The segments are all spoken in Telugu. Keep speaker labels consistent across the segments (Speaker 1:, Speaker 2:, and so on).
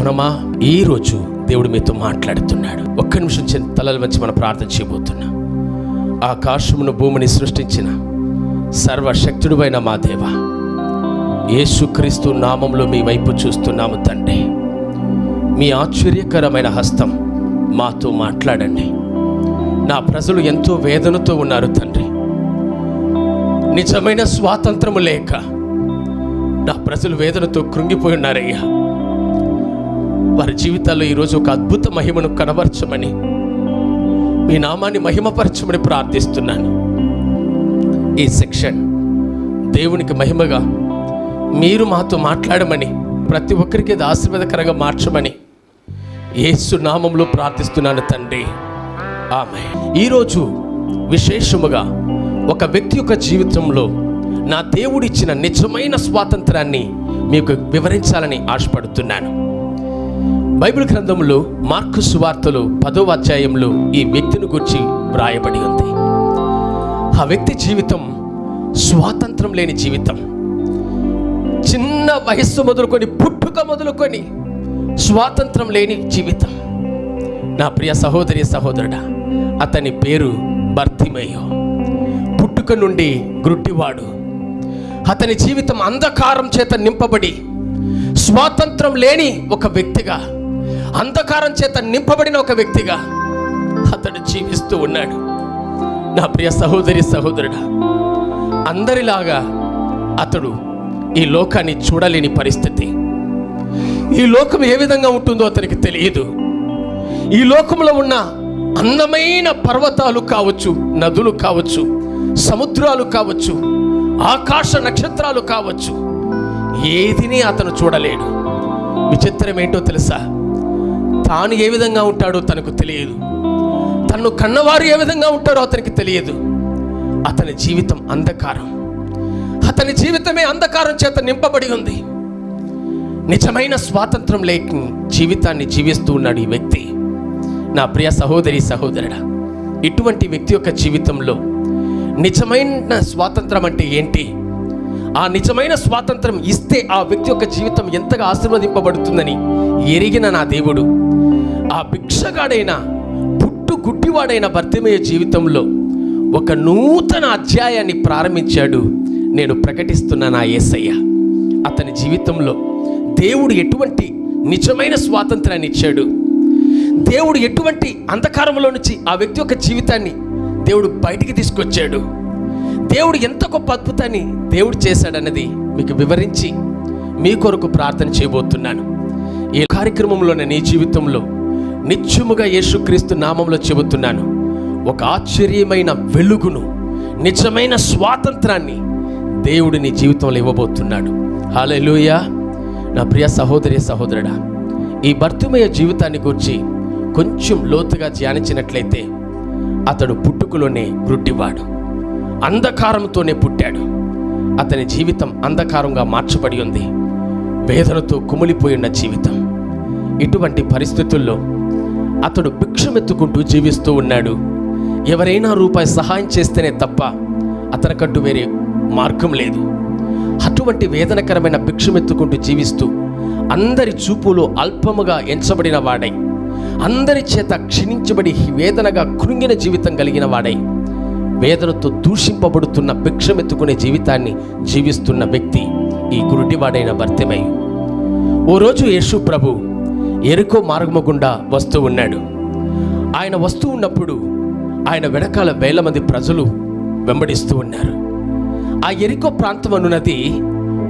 Speaker 1: జనమా ఈరోజు దేవుడు మీతో మాట్లాడుతున్నాడు. ఒక్క నిమిషం చిన్న తలలు వచ్చి మనం ప్రార్థన చేయబోతున్నా. ఆకాశమును భూమిని సృష్టించిన సర్వశక్తుడువైన మా దేవ యేసుక్రీస్తు నామంలో మీ వైపు చూస్తున్నాము తండ్రి. మీ ఆశ్చర్యకరమైన హస్తం మాతో మాట్లాడండి. నా ప్రజలు ఎంతో వేదనతో ఉన్నారు తండ్రి. నిజమైన స్వాతంత్రము లేక నా ప్రజలు వేదనతో కృంగిపోయి ఉన్నారయ్యా. వారి జీవితాల్లో ఈరోజు ఒక అద్భుత మహిమను కనబరచమని మీ నామాన్ని మహిమపరచమని ప్రార్థిస్తున్నాను. ఈ సెక్షన్ దేవునికి మహిమగా మీరు మాతో మాట్లాడమని ప్రతి ఒక్కరికి అది ఆశీర్వాదకరంగా మార్చమని యేసు నామంలో ప్రార్థిస్తున్నాను తండ్రి. ఆమె ఈరోజు విశేషముగా ఒక వ్యక్తి యొక్క జీవితంలో నా దేవుడిచ్చిన నిజమైన స్వాతంత్రాన్ని మీకు వివరించాలని ఆశపడుతున్నాను. బైబిల్ గ్రంథంలో మార్కు సువార్తలు పదో అధ్యాయంలో ఈ వ్యక్తిని గురించి వ్రాయబడి ఉంది. ఆ వ్యక్తి జీవితం స్వాతంత్రం లేని జీవితం. చిన్న వయస్సు మొదలుకొని పుట్టుక మొదలుకొని స్వాతంత్రం లేని జీవితం. నా ప్రియ సహోదరి సహోదరుడా అతని పేరు భర్తిమయ్యో పుట్టుక నుండి గ్రుడ్డివాడు అతని జీవితం అంధకారం చేత నింపబడి స్వాతంత్రం లేని ఒక వ్యక్తిగా అంధకారం చేత నింపబడిన ఒక వ్యక్తిగా అతడు జీవిస్తూ ఉన్నాడు. నా ప్రియ సహోదరి సహోదరుడా అందరిలాగా అతడు ఈ లోకాన్ని చూడలేని పరిస్థితి. ఈ లోకం ఏ విధంగా ఉంటుందో అతనికి తెలియదు. ఈ లోకంలో ఉన్న అందమైన పర్వతాలు కావచ్చు నదులు కావచ్చు సముద్రాలు కావచ్చు ఆకాశ నక్షత్రాలు కావచ్చు ఏదిని అతను చూడలేడు. విచిత్రం ఏంటో తెలుసా? తాను ఏ విధంగా ఉంటాడో తనకు తెలియదు. తన్ను కన్నవారు ఏ విధంగా ఉంటారో అతనికి తెలియదు. అతని జీవితం అంధకారం. అతని జీవితమే అంధకారం చేత నింపబడి ఉంది. నిజమైన స్వాతంత్రం లేక జీవితాన్ని జీవిస్తూ ఉన్నాడు ఈ వ్యక్తి. నా ప్రియ సహోదరి సహోదరుడా ఇటువంటి వ్యక్తి యొక్క జీవితంలో నిజమైన స్వాతంత్రం అంటే ఏంటి? ఆ నిజమైన స్వాతంత్రం ఇస్తే ఆ వ్యక్తి యొక్క జీవితం ఎంతగా ఆశీర్వదింపబడుతుందని ఎరిగిన నా దేవుడు ఆ భిక్షగాడైన పుట్టు గుడ్డివాడైన భర్తమయ్య జీవితంలో ఒక నూతన అధ్యాయాన్ని ప్రారంభించాడు. నేను ప్రకటిస్తున్న నా యేసయ్య అతని జీవితంలో దేవుడు ఎటువంటి నిజమైన స్వాతంత్రాన్ని ఇచ్చాడు. దేవుడు ఎటువంటి అంధకారంలో నుంచి ఆ వ్యక్తి యొక్క జీవితాన్ని దేవుడు బయటికి తీసుకొచ్చాడు. దేవుడు ఎంత గొప్ప అద్భుతాన్ని దేవుడు చేశాడన్నది మీకు వివరించి మీ కొరకు ప్రార్థన చేయబోతున్నాను. ఈ కార్యక్రమంలోనే నీ జీవితంలో నిత్యముగా యేసుక్రీస్తు నామంలో చెబుతున్నాను. ఒక ఆశ్చర్యమైన వెలుగును నిజమైన స్వాతంత్రాన్ని దేవుడు నీ జీవితంలో ఇవ్వబోతున్నాడు. హాలూయా నా ప్రియ సహోదరి సహోదరుడా ఈ భర్తమయ జీవితాన్ని గురించి కొంచెం లోతుగా ధ్యానించినట్లయితే అతడు పుట్టుకలోనే గుడ్డివాడు అంధకారంతోనే పుట్టాడు. అతని జీవితం అంధకారంగా మార్చబడి ఉంది. వేదనతో కుమిలిపోయిన జీవితం. ఇటువంటి పరిస్థితుల్లో అతడు భిక్షమెత్తుకుంటూ జీవిస్తూ ఉన్నాడు. ఎవరైనా రూపాయి సహాయం చేస్తేనే తప్ప అతనికంటూ వేరే మార్గం లేదు. అటువంటి వేదనకరమైన భిక్షమెత్తుకుంటూ జీవిస్తూ అందరి చూపులో అల్పముగా ఎంచబడిన వాడై అందరి చేత క్షీణించబడి వేదనగా కృంగిన జీవితం కలిగిన వాడై వేదనతో దూషింపబడుతున్న భిక్షమెత్తుకునే జీవితాన్ని జీవిస్తున్న వ్యక్తి ఈ గురుడివాడైన భర్తమై. ఓ రోజు యేసు ప్రభు ఎరుకో మార్గము గుండా వస్తూ ఉన్నాడు. ఆయన వస్తూ ఉన్నప్పుడు ఆయన వెనకాల వేల మంది ప్రజలు వెంబడిస్తూ ఉన్నారు. ఆ ఎరికో ప్రాంతం అనున్నది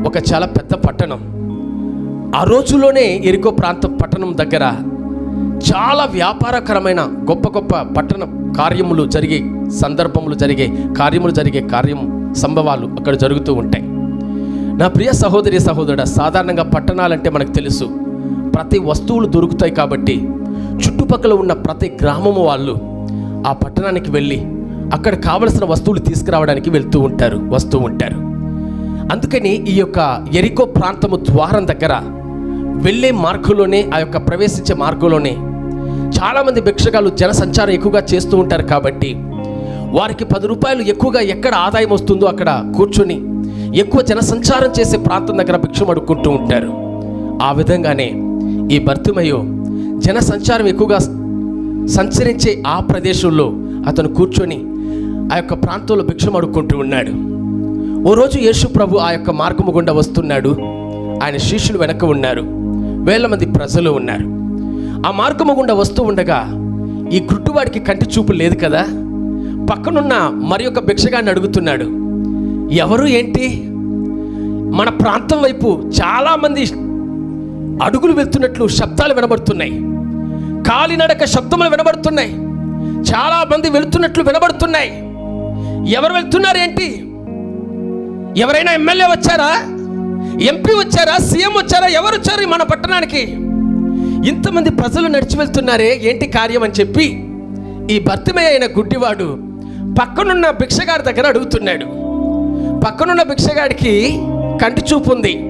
Speaker 1: ఒక చాలా పెద్ద పట్టణం. ఆ రోజులోనే ఎరికో ప్రాంతం పట్టణం దగ్గర చాలా వ్యాపారకరమైన గొప్ప గొప్ప పట్టణ కార్యములు జరిగే సందర్భములు జరిగే కార్యములు జరిగే కార్యం సంభవాలు అక్కడ జరుగుతూ ఉంటాయి. నా ప్రియ సహోదరి సహోదరుడు సాధారణంగా పట్టణాలంటే మనకు తెలుసు. ప్రతి వస్తువులు దొరుకుతాయి కాబట్టి చుట్టుపక్కల ఉన్న ప్రతి గ్రామము వాళ్ళు ఆ పట్టణానికి వెళ్ళి అక్కడ కావలసిన వస్తువులు తీసుకురావడానికి వెళ్తూ ఉంటారు వస్తూ ఉంటారు. అందుకని ఈ యొక్క ఎరికో ప్రాంతము ద్వారం దగ్గర వెళ్ళే మార్గంలోనే ఆ యొక్క ప్రవేశించే మార్గంలోనే చాలామంది భిక్షగాలు జనసంచారం ఎక్కువగా చేస్తూ ఉంటారు కాబట్టి వారికి పది రూపాయలు ఎక్కువగా ఎక్కడ ఆదాయం వస్తుందో అక్కడ కూర్చొని ఎక్కువ జనసంచారం చేసే ప్రాంతం దగ్గర భిక్షం అడుక్కుంటూ ఉంటారు. ఆ విధంగానే ఈ భర్తిమయు జన సంచారం ఎక్కువగా సంచరించే ఆ ప్రదేశంలో అతను కూర్చొని ఆ యొక్క ప్రాంతంలో భిక్షం అడుక్కుంటూ ఉన్నాడు. ఓ రోజు యేసు ప్రభు ఆ యొక్క మార్గము గుండా వస్తున్నాడు. ఆయన శిష్యులు వెనక ఉన్నారు. వేల మంది ప్రజలు ఉన్నారు. ఆ మార్గము గుండా వస్తూ ఉండగా ఈ గుడ్డువాడికి కంటి చూపు లేదు కదా? పక్కనున్న మరి ఒక భిక్షగాన్ని అడుగుతున్నాడు. ఎవరు ఏంటి? మన ప్రాంతం వైపు చాలామంది అడుగులు వెళ్తున్నట్లు శబ్దాలు వినబడుతున్నాయి. కాలినడక శబ్దములు వినబడుతున్నాయి. చాలా మంది వెళుతున్నట్లు వినబడుతున్నాయి. ఎవరు వెళ్తున్నారు ఏంటి? ఎవరైనా ఎమ్మెల్యే వచ్చారా? ఎంపీ వచ్చారా? సీఎం వచ్చారా? ఎవరు వచ్చారు మన పట్టణానికి? ఇంతమంది ప్రజలు నడిచి వెళ్తున్నారే ఏంటి కార్యం అని చెప్పి ఈ భర్తమే అయిన గుడ్డివాడు పక్కనున్న భిక్షగాడి దగ్గర అడుగుతున్నాడు. పక్కనున్న భిక్షగాడికి కంటి చూపు ఉంది.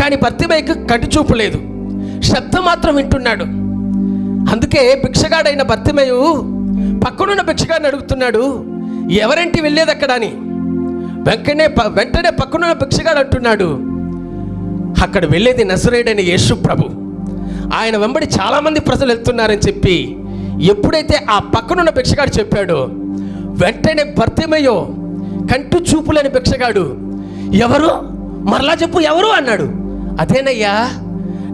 Speaker 1: కానీ భర్తిమయ్యకు కంటి చూపు లేదు. శబ్దం మాత్రం వింటున్నాడు. అందుకే భిక్షగాడైన భర్తిమయు పక్కనున్న భిక్షగాడిని అడుగుతున్నాడు ఎవరింటి వెళ్ళేది అక్కడ? అని. వెంటనే ప- వెంటనే పక్కనున్న భిక్షగాడు అంటున్నాడు అక్కడ వెళ్ళేది నజరేడని యేసు ప్రభు. ఆయన వెంబడి చాలామంది ప్రజలు వెళ్తున్నారని చెప్పి ఎప్పుడైతే ఆ పక్కనున్న భిక్షగాడు చెప్పాడో వెంటనే భర్తమయ్యో కంటు చూపులేని భిక్షగాడు ఎవరు? మరలా చెప్పు ఎవరు అన్నాడు? అదేనయ్యా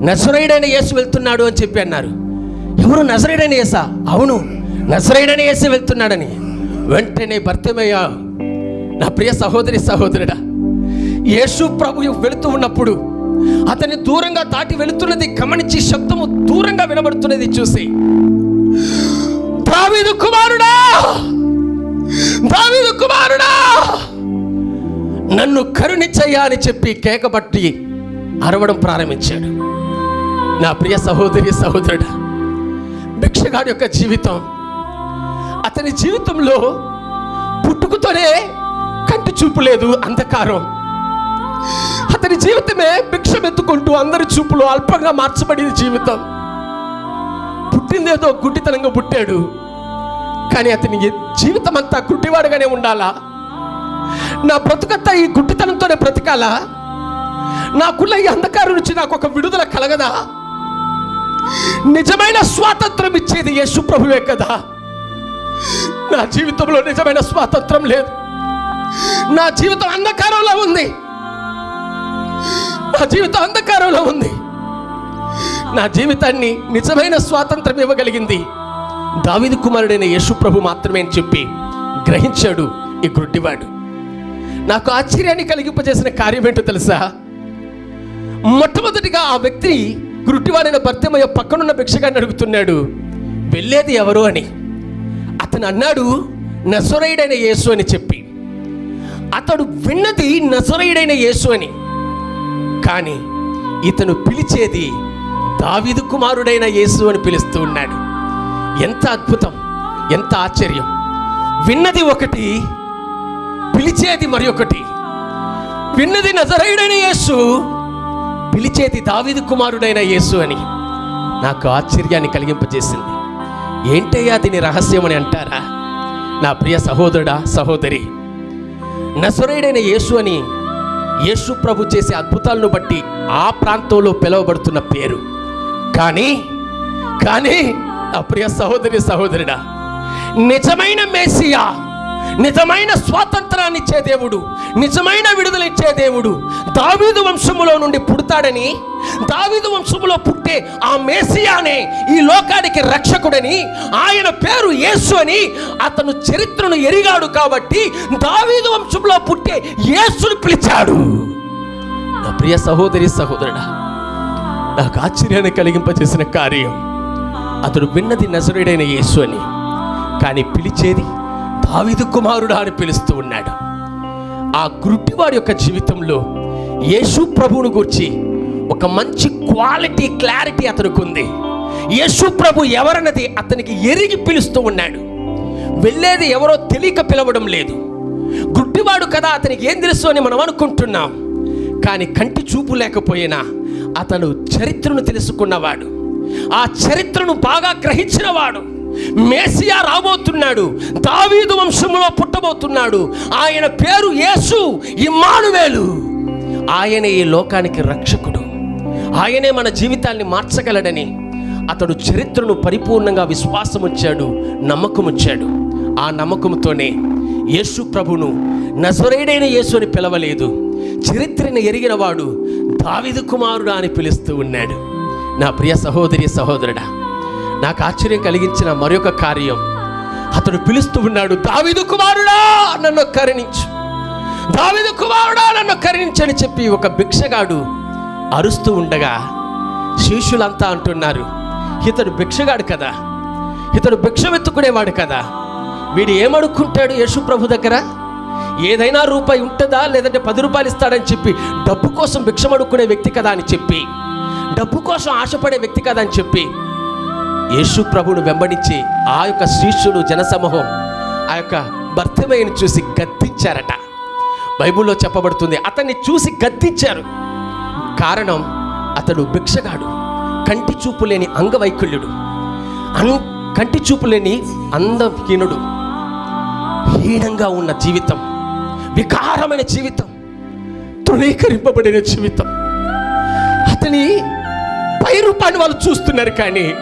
Speaker 1: నజరేడైన యేసు వెళ్తున్నాడు అని చెప్పి అన్నారు. ఎవరు నజరేడైన యేసా? అవును నజరేడైన యేసు వెళ్తున్నాడని. వెంటనే భర్తమయ్యా నా ప్రియ సహోదరి సహోదరుడా యేసు ప్రభు వెళుతూ ఉన్నప్పుడు అతన్ని దూరంగా దాటి వెళుతున్నది గమనించి శబ్దము దూరంగా వినబడుతున్నది చూసి దావీదు కుమారుడా! దావీదు కుమారుడా! నన్ను కరుణించయ్యా అని చెప్పి కేకబట్టి అరవడం ప్రారంభించాడు. నా ప్రియ సహోదరి సహోదరుడు భిక్షగాడి యొక్క జీవితం అతని జీవితంలో పుట్టుకతోనే కంటి చూపు లేదు అంధకారం. అతని జీవితమే భిక్ష ఎత్తుకుంటూ అందరి చూపులు అల్పంగా మార్చబడింది జీవితం. పుట్టిందేదో గుడ్డితనంగా పుట్టాడు. కానీ అతని జీవితం అంతా గుడ్డివాడుగానే ఉండాలా? నా బ్రతుకంతా ఈ గుడ్డితనంతోనే బ్రతకాలా? నాకున్న ఈ అంధకారం నుంచి నాకు ఒక విడుదల కలగదా? నిజమైన స్వాతంత్రం ఇచ్చేది యేసు ప్రభువే కదా. నా జీవితంలో నిజమైన స్వాతంత్రం లేదు. నా జీవితం అంధకారంలో ఉంది. నా జీవితం అంధకారంలో ఉంది. నా జీవితాన్ని నిజమైన స్వాతంత్రం ఇవ్వగలిగింది దావిది కుమారుడైన యేసు ప్రభు మాత్రమే అని చెప్పి గ్రహించాడు ఈ గుడ్డివాడు. నాకు ఆశ్చర్యాన్ని కలిగింపజేసిన కార్యం ఏంటో తెలుసా? మొట్టమొదటిగా ఆ వ్యక్తి గురుటివాడైన భర్తమయ్య పక్కనున్న భిక్షగాన్ని అడుగుతున్నాడు వెళ్ళేది ఎవరు? అని. అతను అన్నాడు నజరైడైన యేసు అని చెప్పి. అతడు విన్నది నజరైడైన యేసు అని. కానీ ఇతను పిలిచేది దావీదు కుమారుడైన యేసు అని పిలుస్తూ ఉన్నాడు. ఎంత అద్భుతం ఎంత ఆశ్చర్యం. విన్నది ఒకటి పిలిచేది మరి ఒకటి. విన్నది నజరైడైన యేసు పిలిచేది దావిది కుమారుడైన యేసు అని నాకు ఆశ్చర్యాన్ని కలిగింపజేసింది. ఏంటయ్యా దీని రహస్యం అని అంటారా? నా ప్రియ సహోదరుడా సహోదరి నజరేడైన యేసు అని యేసు ప్రభు చేసే అద్భుతాలను బట్టి ఆ ప్రాంతంలో పిలువబడుతున్న పేరు. కానీ కానీ నా ప్రియ సహోదరి సహోదరుడా నిజమైన మేసియా నిజమైన స్వాతంత్రాన్ని ఇచ్చే దేవుడు నిజమైన విడుదల ఇచ్చే దేవుడు దావీదు వంశములో నుండి పుడతాడని దావీదు వంశములో పుట్టే ఆ మేసియానే ఈ లోకానికి రక్షకుడని ఆయన పేరు యేసు అని అతను చరిత్రను ఎరిగాడు కాబట్టి దావీదు వంశంలో పుట్టే యేసును పిలిచాడు. నా ప్రియ సహోదరి సహోదరుడా నాకు ఆశ్చర్యాన్ని కలిగింపజేసిన కార్యం అతడు విన్నది నజరుడైన యేసు అని. కానీ పిలిచేది దావిదు కుమారుడా అని పిలుస్తూ ఉన్నాడు. ఆ గురుటివాడి యొక్క జీవితంలో యేసు ప్రభువును గురించి ఒక మంచి క్వాలిటీ క్లారిటీ అతనికి ఉంది యేసు ప్రభు ఎవరన్నది అతనికి ఎరిగి పిలుస్తూ ఉన్నాడు. వెళ్ళేది ఎవరో తెలియక పిలవడం లేదు. గుడ్డివాడు కదా అతనికి ఏం తెలుసు అని మనం అనుకుంటున్నాం. కానీ కంటి చూపు లేకపోయినా అతను చరిత్రను తెలుసుకున్నవాడు. ఆ చరిత్రను బాగా గ్రహించినవాడు. మేసియా రాబోతున్నాడు. దావీదు వంశంలో పుట్టబోతున్నాడు. ఆయన పేరు యేసు ఇమ్మానువేలు. ఆయన ఈ లోకానికి రక్షకుడు. ఆయనే మన జీవితాన్ని మార్చగలడని అతడు చరిత్రను పరిపూర్ణంగా విశ్వాసం వచ్చాడు నమ్మకం వచ్చాడు ఆ నమ్మకంతోనే యేసు ప్రభును నజరేడైన యేసు అని పిలవలేదు. చరిత్రను ఎరిగిన వాడు దావిదు కుమారుడా అని పిలుస్తూ ఉన్నాడు. నా ప్రియ సహోదరి సహోదరుడా నాకు ఆశ్చర్యం కలిగించిన మరొక కార్యం. అతడు పిలుస్తూ ఉన్నాడు దావిదు కుమారుడా నన్ను కరుణించు. దావిదు కుమారుడా నన్ను కరుణించని చెప్పి ఒక భిక్షగాడు అరుస్తూ ఉండగా శిష్యులంతా అంటున్నారు ఇతడు భిక్షగాడు కదా? ఇతడు భిక్షమెత్తుకునేవాడు కదా? వీడు ఏమడుక్కుంటాడు యేసు ప్రభు దగ్గర? ఏదైనా రూపాయి ఉంటుందా? లేదంటే పది రూపాయలు ఇస్తాడని చెప్పి డబ్బు కోసం భిక్షమడుక్కునే వ్యక్తి కదా అని చెప్పి డబ్బు కోసం ఆశపడే వ్యక్తి కదా అని చెప్పి యేసు ప్రభువును వెంబడించి ఆ యొక్క శిష్యులు జనసమూహం ఆ యొక్క భర్తమయ్యను చూసి గద్దించారట. బైబిల్లో చెప్పబడుతుంది అతన్ని చూసి గద్దించారు. కారణం అతడు భిక్షగాడు కంటి చూపు లేని అంగవైకల్యుడు అన్ కంటి చూపు లేని అందహీనుడు హీనంగా ఉన్న జీవితం వికారమైన జీవితం తృణీకరింపబడిన జీవితం. అతని పై రూపాన్ని వాళ్ళు చూస్తున్నారు కానీ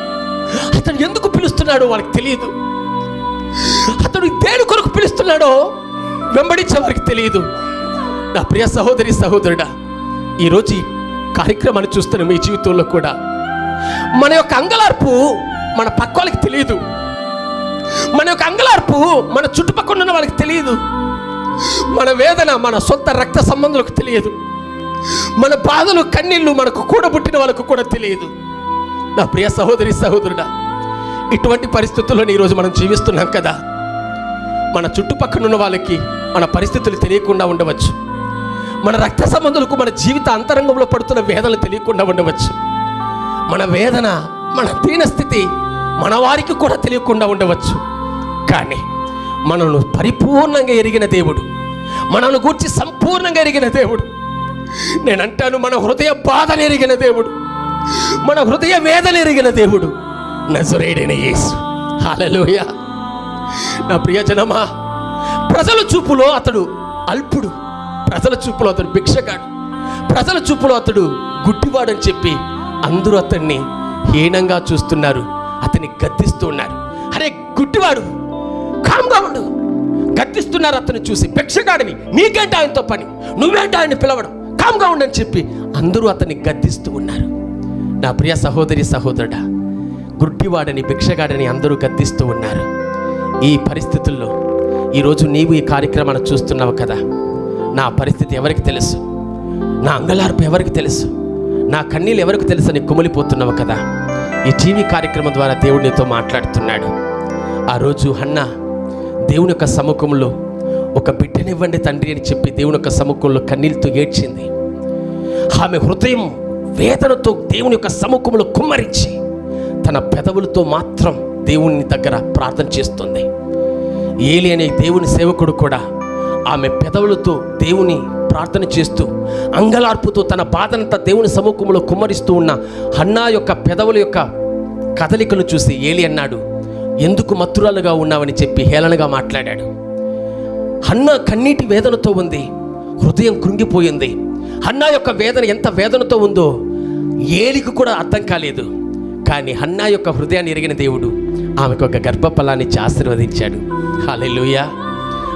Speaker 1: అతను ఎందుకు పిలుస్తున్నాడో వాళ్ళకి తెలియదు. అతడు దేని కొరకు పిలుస్తున్నాడో వెంబడించే వారికి తెలియదు. నా ప్రియ సహోదరి సహోదరుడా ఈరోజు ఈ కార్యక్రమాన్ని చూస్తున్న మీ జీవితంలో కూడా మన యొక్క అంగలార్పు మన పక్క వాళ్ళకి తెలియదు. మన యొక్క అంగలార్పు మన చుట్టుపక్కల ఉన్న వాళ్ళకి తెలియదు. మన వేదన మన సొంత రక్త సంబంధులకు తెలియదు. మన బాధలు కన్నీళ్ళు మనకు కూడబుట్టిన వాళ్ళకు కూడా తెలియదు. నా ప్రియ సహోదరి సహోదరుడా ఇటువంటి పరిస్థితుల్లో ఈరోజు మనం జీవిస్తున్నాం కదా. మన చుట్టుపక్కల ఉన్న వాళ్ళకి మన పరిస్థితులు తెలియకుండా ఉండవచ్చు. మన రక్త సంబంధులకు మన జీవిత అంతరంగంలో పడుతున్న వేదనలు తెలియకుండా ఉండవచ్చు. మన వేదన మన దీనస్థితి మన వారికి కూడా తెలియకుండా ఉండవచ్చు. కానీ మనల్ని పరిపూర్ణంగా ఎరిగిన దేవుడు మనల్ని గూర్చి సంపూర్ణంగా ఎరిగిన దేవుడు నేను అంటాను మన హృదయ బాధను ఎరిగిన దేవుడు మన హృదయ వేదన ఎరిగిన దేవుడు నజరేడైన యేసు. హాలలోయ నా ప్రియజనమా ప్రజల చూపులో అతడు అల్పుడు ప్రజల చూపులో అతడు భిక్షగాడు ప్రజల చూపులో అతడు గుడ్డివాడని చెప్పి అందరూ అతన్ని హీనంగా చూస్తున్నారు అతన్ని గద్దిస్తూ ఉన్నారు. అరే గుడ్డివాడు కామ్గా ఉండు. గద్దిస్తున్నారు అతను చూసి భిక్షగాడిని నీకేంటి ఆయనతో పని? నువ్వేంటి ఆయన్ని పిలవడం? కామ్గా ఉండని చెప్పి అందరూ అతన్ని గద్దిస్తూ ఉన్నారు. నా ప్రియ సహోదరి సహోదరుడా గుడ్డివాడని భిక్షగాడని అందరూ గద్దిస్తూ ఉన్నారు. ఈ పరిస్థితుల్లో ఈరోజు నీవు ఈ కార్యక్రమాన్ని చూస్తున్నావు కదా? నా పరిస్థితి ఎవరికి తెలుసు? నా అంగలార్పు ఎవరికి తెలుసు? నా కన్నీళ్ళు ఎవరికి తెలుసు అని కుమిలిపోతున్నావు కదా? ఈ టీవీ కార్యక్రమం ద్వారా దేవుడు నీతో మాట్లాడుతున్నాడు. ఆ రోజు హన్న దేవుని యొక్క సముఖంలో ఒక బిడ్డనివ్వండి తండ్రి అని చెప్పి దేవుని యొక్క సముఖంలో కన్నీళ్ళతో ఏడ్చింది. ఆమె హృదయం వేదనతో దేవుని యొక్క సముఖములు కుమ్మరించి తన పెదవులతో మాత్రం దేవుని దగ్గర ప్రార్థన చేస్తుంది. ఏలి అనే దేవుని సేవకుడు కూడా ఆమె పెదవులతో దేవుని ప్రార్థన చేస్తూ అంగలార్పుతో తన బాధనంతా దేవుని సముఖంలో కుమ్మరిస్తూ ఉన్న హన్నా యొక్క పెదవుల యొక్క కదలికలు చూసి ఏలి అన్నాడు ఎందుకు మత్తురాలుగా ఉన్నావని చెప్పి హేళనగా మాట్లాడాడు. హన్న కన్నీటి వేదనతో ఉంది హృదయం కృంగిపోయింది. హన్నా యొక్క వేదన ఎంత వేదనతో ఉందో ఏలికి కూడా అర్థం కాలేదు. కానీ హన్నా యొక్క హృదయాన్ని ఎరిగిన దేవుడు ఆమెకు ఒక గర్భఫలాన్ని ఆశీర్వదించాడు. హాలెలుయా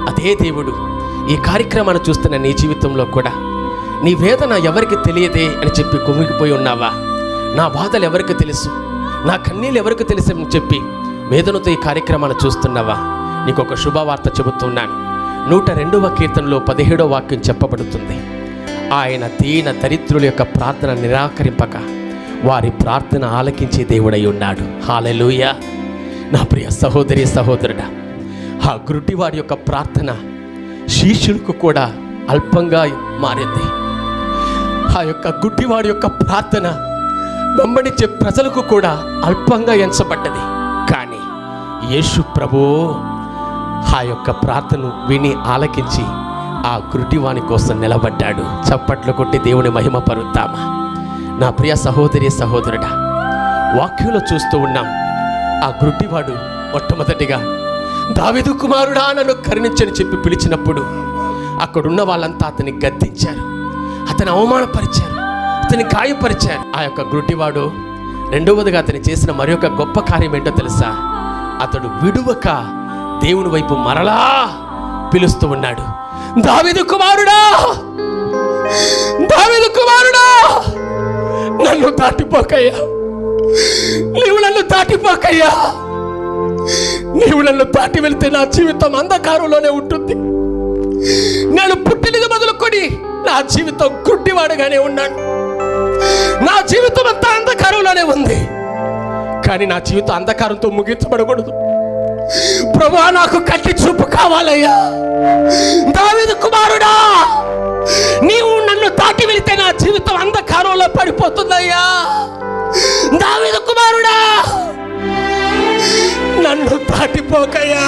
Speaker 1: అదే దేవుడు ఈ కార్యక్రమాన్ని చూస్తున్న నీ జీవితంలో కూడా. నీ వేదన ఎవరికి తెలియదే అని చెప్పి కుమిగిపోయి ఉన్నావా? నా బాధలు ఎవరికి తెలుసు? నా కన్నీళ్ళు ఎవరికి తెలుసు అని చెప్పి వేదనతో ఈ కార్యక్రమాన్ని చూస్తున్నావా? నీకు ఒక శుభవార్త చెబుతున్నాను. నూట రెండవ కీర్తనలో పదిహేడవ వాక్యం చెప్పబడుతుంది. ఆయన దీన దరిద్రుల యొక్క ప్రార్థన నిరాకరింపక వారి ప్రార్థన ఆలకించే దేవుడై ఉన్నాడు. హాలెలూయ నా ప్రియ సహోదరి సహోదరుడా ఆ గుడ్డివాడి యొక్క ప్రార్థన శిష్యులకు కూడా అల్పంగా మారింది. ఆ యొక్క గుడ్డివాడి యొక్క ప్రార్థన వెంబడించే ప్రజలకు కూడా అల్పంగా ఎంచబడ్డది. కానీ యేసు ప్రభు ఆ యొక్క ప్రార్థను విని ఆలకించి ఆ గుడ్డివాని కోసం నిలబడ్డాడు. చప్పట్లు కొట్టి దేవుని మహిమ పరుద్దామా? నా ప్రియ సహోదరి సహోదరుడా వాక్యంలో చూస్తూ ఉన్నాం. ఆ గుడ్డివాడు మొట్టమొదటిగా దావిదు కుమారుడా నన్ను కరుణించని చెప్పి పిలిచినప్పుడు అక్కడున్న వాళ్ళంతా అతన్ని గద్దించారు. అతను అవమానపరిచారు. అతని గాయపరిచారు. ఆ యొక్క గుడ్డివాడు రెండవదిగా అతను చేసిన మరి ఒక గొప్ప కార్యం ఏంటో తెలుసా? అతడు విడువక దేవుని వైపు మరలా పిలుస్తూ ఉన్నాడు. దావిదు కుమారుడా! దావిదు కుమారుడా! నన్ను దాటిపోకయ్యా. నీవు నన్ను దాటిపోకయ్యా. నీవు నన్ను దాటి వెళ్తే నా జీవితం అంధకారంలోనే ఉంటుంది. నేను పుట్టినది మొదలుకొని నా జీవితం గుడ్డివాడుగానే ఉన్నాను. నా జీవితం అంతా అంధకారంలోనే ఉంది. కానీ నా జీవితం అంధకారంతో ముగించబడకూడదు. ప్రభా నాకు కట్టి చూపు కావాలయ్యా. దావీదు కుమారుడా నీవు నన్ను దాటి వెళితే నా జీవితం అంధకారంలో పడిపోతుందయ్యా. దావీదు కుమారుడా నన్ను దాటిపోకయ్యా.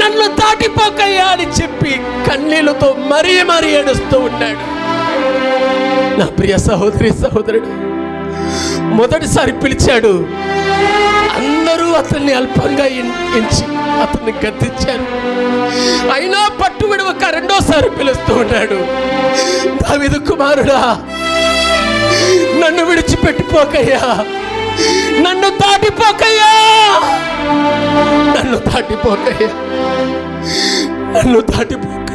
Speaker 1: నన్ను దాటిపోకయ్యా అని చెప్పి కన్నీళ్ళతో మరీ మరీ ఏడుస్తూ ఉన్నాడు. నా ప్రియ సహోదరి సహోదరుడు మొదటిసారి పిలిచాడు అందరూ అతన్ని అల్పంగా ఎంచి అతన్ని గద్దించారు. అయినా పట్టు విడవక రెండోసారి పిలుస్తూ ఉన్నాడు. దావిదు కుమారుడా నన్ను విడిచిపెట్టిపోకయ్యా. నన్ను దాటిపోకయ్యా. నన్ను దాటిపోకయ్యా. నన్ను దాటిపోక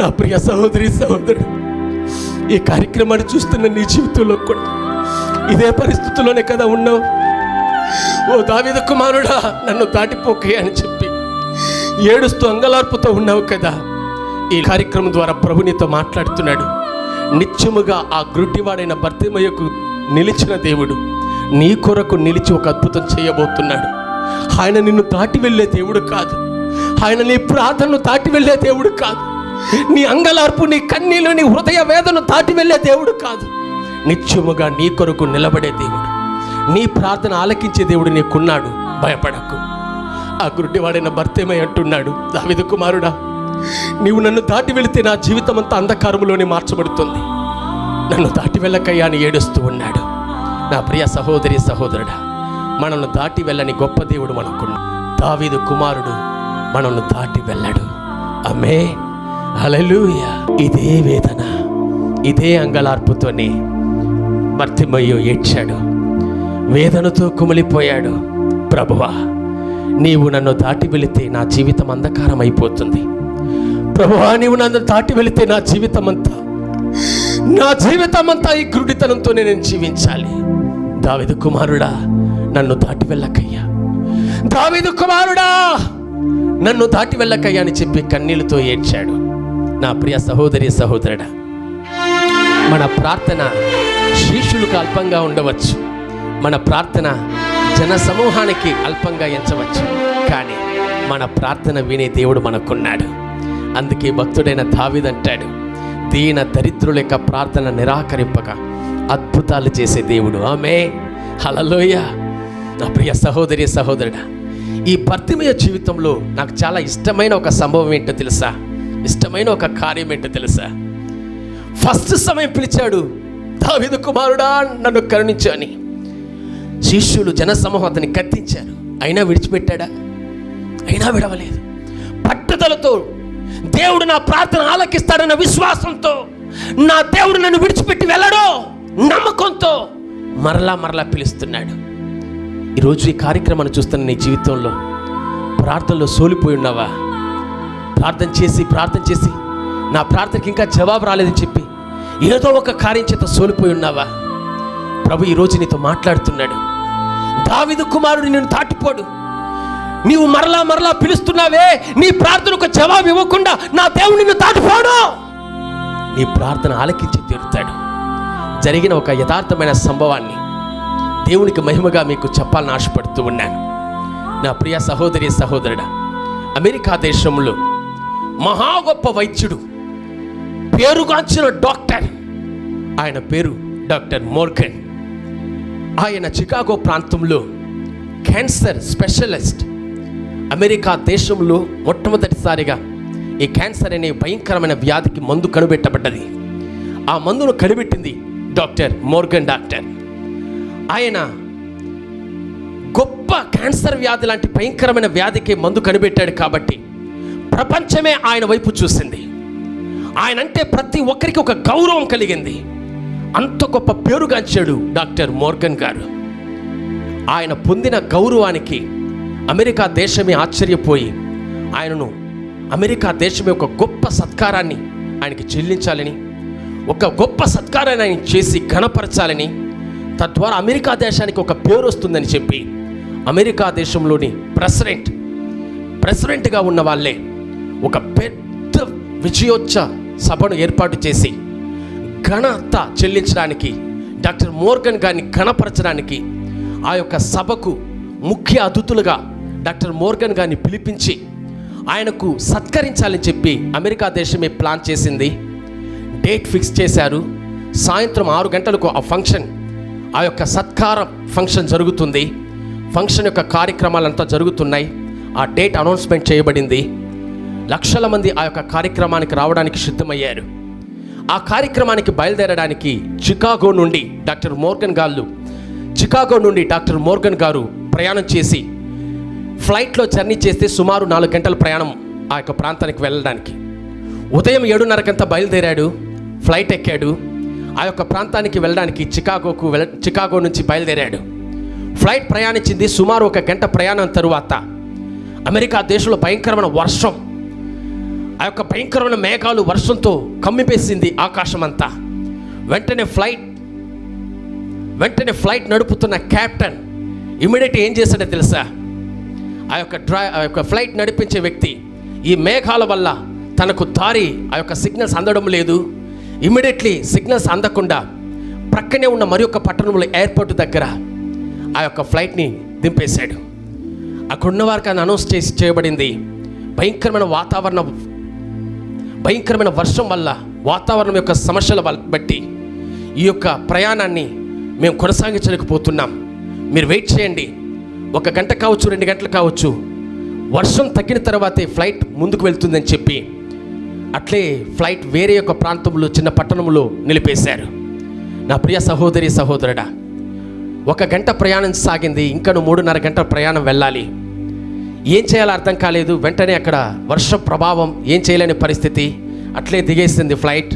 Speaker 1: నా ప్రియ సహోదరి సహోదరుడు ఈ కార్యక్రమాన్ని చూస్తున్న నీ జీవితంలో కూడా ఇదే పరిస్థితుల్లోనే కదా ఉన్నావు. ఓ దావిద కుమారుడా నన్ను దాటిపోకే అని చెప్పి ఏడుస్తూ అంగలార్పుతో ఉన్నావు కదా. ఈ కార్యక్రమం ద్వారా ప్రభు నీతో మాట్లాడుతున్నాడు. నిత్యముగా ఆ గ్రుడ్డివాడైన భర్తిమయ్యకు నిలిచిన దేవుడు నీ కొరకు నిలిచి ఒక అద్భుతం చేయబోతున్నాడు. ఆయన నిన్ను దాటి వెళ్ళే దేవుడు కాదు. ఆయన నీ ప్రార్థనను దాటి వెళ్ళే దేవుడు కాదు. నీ అంగలార్పు నీ కన్నీలు నీ హృదయ వేదను దాటి వెళ్ళే దేవుడు కాదు. నిత్యముగా నీ కొరకు నిలబడే దేవుడు. నీ ప్రార్థన ఆలకించే దేవుడు నీకున్నాడు. భయపడకు. ఆ గుడ్డివాడైన భర్తేమై అంటున్నాడు దావిదు కుమారుడా నీవు నన్ను దాటి వెళితే నా జీవితం అంతా అంధకారములోనే మార్చబడుతుంది. నన్ను దాటి వెళ్ళకయ్యా అని ఏడుస్తూ ఉన్నాడు. నా ప్రియ సహోదరి సహోదరుడా మనల్ని దాటి వెళ్ళని గొప్ప దేవుడు మనకు దావీదు కుమారుడు మనల్ని దాటి వెళ్ళాడు. అమ్మే అలలుయ ఇదే వేదన. ఇదే అంగలార్పుతోనే భర్తిమయ్యో ఏడ్చాడు. వేదనతో కుమిలిపోయాడు. ప్రభువా నీవు నన్ను దాటి వెళితే నా జీవితం అంధకారం అయిపోతుంది ప్రభువా నీవు నన్ను దాటి వెళితే నా జీవితం అంతా నా జీవితం అంతా ఈ గురుడితనంతోనే నేను జీవించాలి. దావిదు కుమారుడా నన్ను దాటి వెళ్ళకయ్యా. దావిదు కుమారుడా నన్ను దాటి వెళ్ళకయ్యా అని చెప్పి కన్నీళ్ళతో ఏడ్చాడు. నా ప్రియ సహోదరి సహోదరుడా మన ప్రార్థన శిష్యులకు అల్పంగా ఉండవచ్చు. మన ప్రార్థన జన సమూహానికి అల్పంగా ఎంచవచ్చు. కానీ మన ప్రార్థన వినే దేవుడు మనకున్నాడు. అందుకే భక్తుడైన దావిదంటాడు దీన దరిద్రుల యొక్క ప్రార్థన నిరాకరింపక అద్భుతాలు చేసే దేవుడు. ఆమె హలలోయ నా ప్రియ సహోదరి సహోదరుడా ఈ భర్తిమయ జీవితంలో నాకు చాలా ఇష్టమైన ఒక సంభవం ఏంటో తెలుసా? ఇష్టమైన ఒక కార్యం ఏంటో తెలుసా? ఫస్ట్ సమయం పిలిచాడు దావిదు కుమారుడా నన్ను కరుణించు అని. శిష్యులు జనసమూహం అతన్ని కత్తించారు. అయినా విడిచిపెట్టాడా? అయినా విడవలేదు. పట్టుదలతో దేవుడు నా ప్రార్థన ఆలకిస్తాడన్న విశ్వాసంతో నా దేవుడు నన్ను విడిచిపెట్టి వెళ్ళడో నమ్మకంతో మరలా మరలా పిలుస్తున్నాడు. ఈరోజు ఈ కార్యక్రమాన్ని చూస్తున్న నీ జీవితంలో ప్రార్థనలో సోలిపోయి ఉన్నావా? ప్రార్థన చేసి ప్రార్థన చేసి నా ప్రార్థనకి ఇంకా జవాబు రాలేదని చెప్పి ఏదో ఒక కార్యం చేత సోలిపోయి ఉన్నావా? ప్రభు ఈరోజు నీతో మాట్లాడుతున్నాడు. దావిదు కుమారుడు నిన్ను దాటిపోడు. నీవు మరలా మరలా పిలుస్తున్నావే నీ ప్రార్థనకు జవాబు ఇవ్వకుండా నా దేవుడు నిన్ను దాటిపోడు. నీ ప్రార్థన ఆలకించి తీరుతాడు. జరిగిన ఒక యథార్థమైన సంభవాన్ని దేవునికి మహిమగా మీకు చెప్పాలని ఆశపడుతూ ఉన్నాను. నా ప్రియ సహోదరి సహోదరుడా అమెరికా దేశంలో మహా గొప్ప వైద్యుడు పేరుగాంచిన డాక్టర్. ఆయన పేరు డాక్టర్ మోర్గన్. ఆయన చికాగో ప్రాంతంలో క్యాన్సర్ స్పెషలిస్ట్ అమెరికా దేశంలో మొట్టమొదటిసారిగా ఈ క్యాన్సర్ అనే భయంకరమైన వ్యాధికి మందు కనిపెట్టబడ్డది. ఆ మందును కనిపెట్టింది డాక్టర్ మోర్గన్ డాక్టర్. ఆయన గొప్ప క్యాన్సర్ వ్యాధి లాంటి భయంకరమైన వ్యాధికి మందు కనిపెట్టాడు కాబట్టి ప్రపంచమే ఆయన వైపు చూసింది. ఆయన అంటే ప్రతి ఒక్కరికి ఒక గౌరవం కలిగింది. అంత గొప్ప పేరుగాంచాడు డాక్టర్ మోర్గన్ గారు. ఆయన పొందిన గౌరవానికి అమెరికా దేశమే ఆశ్చర్యపోయి ఆయనను అమెరికా దేశమే ఒక గొప్ప సత్కారాన్ని ఆయనకి చెల్లించాలని ఒక గొప్ప సత్కారాన్ని ఆయన చేసి ఘనపరచాలని తద్వారా అమెరికా దేశానికి ఒక పేరు వస్తుందని చెప్పి అమెరికా దేశంలోని ప్రెసిడెంట్ ప్రెసిడెంట్గా ఉన్న వాళ్ళే ఒక పెద్ద విజయోత్సవ సభను ఏర్పాటు చేసి ఘనత చెల్లించడానికి డాక్టర్ మోర్గన్ గారిని ఘనపరచడానికి ఆ యొక్క సభకు ముఖ్య అతిథులుగా డాక్టర్ మోర్గన్ గారిని పిలిపించి ఆయనకు సత్కరించాలని చెప్పి అమెరికా దేశమే ప్లాన్ చేసింది. డేట్ ఫిక్స్ చేశారు. సాయంత్రం ఆరు గంటలకు ఆ ఫంక్షన్ ఆ యొక్క సత్కార ఫంక్షన్ జరుగుతుంది. ఫంక్షన్ యొక్క కార్యక్రమాలంతా జరుగుతున్నాయి. ఆ డేట్ అనౌన్స్మెంట్ చేయబడింది. లక్షల మంది ఆ యొక్క కార్యక్రమానికి రావడానికి సిద్ధమయ్యారు. ఆ కార్యక్రమానికి బయలుదేరడానికి చికాగో నుండి డాక్టర్ మోర్గన్ గారు చికాగో నుండి డాక్టర్ మోర్గన్ గారు ప్రయాణం చేసి ఫ్లైట్లో జర్నీ చేస్తే సుమారు నాలుగు గంటల ప్రయాణం ఆ యొక్క ప్రాంతానికి వెళ్ళడానికి. ఉదయం ఏడున్నరకంతా బయలుదేరాడు ఫ్లైట్ ఎక్కాడు. ఆ యొక్క ప్రాంతానికి వెళ్ళడానికి చికాగోకు వెళ్ళ చికాగో నుంచి బయలుదేరాడు. ఫ్లైట్ ప్రయాణించింది సుమారు ఒక గంట ప్రయాణం తరువాత. అమెరికా దేశంలో భయంకరమైన వర్షం. ఆ యొక్క భయంకరమైన మేఘాలు వర్షంతో కమ్మిపేసింది ఆకాశం అంతా వెంటనే ఫ్లైట్ వెంటనే ఫ్లైట్ నడుపుతున్న క్యాప్టెన్ ఇమీడియట్ ఏం చేశాడో తెలుసా? ఆ యొక్క డ్రై ఆ యొక్క ఫ్లైట్ నడిపించే వ్యక్తి ఈ మేఘాల వల్ల తనకు దారి ఆ యొక్క సిగ్నల్స్ అందడం లేదు. ఇమీడియట్లీ సిగ్నల్స్ అందకుండా ప్రక్కనే ఉన్న మరి ఒక పట్టణంలో ఎయిర్పోర్ట్ దగ్గర ఆ యొక్క ఫ్లైట్ని దింపేశాడు. అక్కడున్న వారికి అని అనౌన్స్ చేసి చేయబడింది భయంకరమైన వాతావరణం భయంకరమైన వర్షం వల్ల వాతావరణం యొక్క సమస్యల బట్టి ఈ యొక్క ప్రయాణాన్ని మేము కొనసాగించలేకపోతున్నాం. మీరు వెయిట్ చేయండి. ఒక గంట కావచ్చు రెండు గంటలు కావచ్చు వర్షం తగ్గిన తర్వాతే ఫ్లైట్ ముందుకు వెళ్తుందని చెప్పి అట్లే ఫ్లైట్ వేరే యొక్క ప్రాంతంలో చిన్న పట్టణంలో నిలిపేశారు. నా ప్రియ సహోదరి సహోదరుడా ఒక గంట ప్రయాణం సాగింది ఇంకను మూడున్నర గంటల ప్రయాణం వెళ్ళాలి. ఏం చేయాలో అర్థం కాలేదు. వెంటనే అక్కడ వర్ష ప్రభావం ఏం చేయలేని పరిస్థితి. అట్లే దిగేసింది ఫ్లైట్.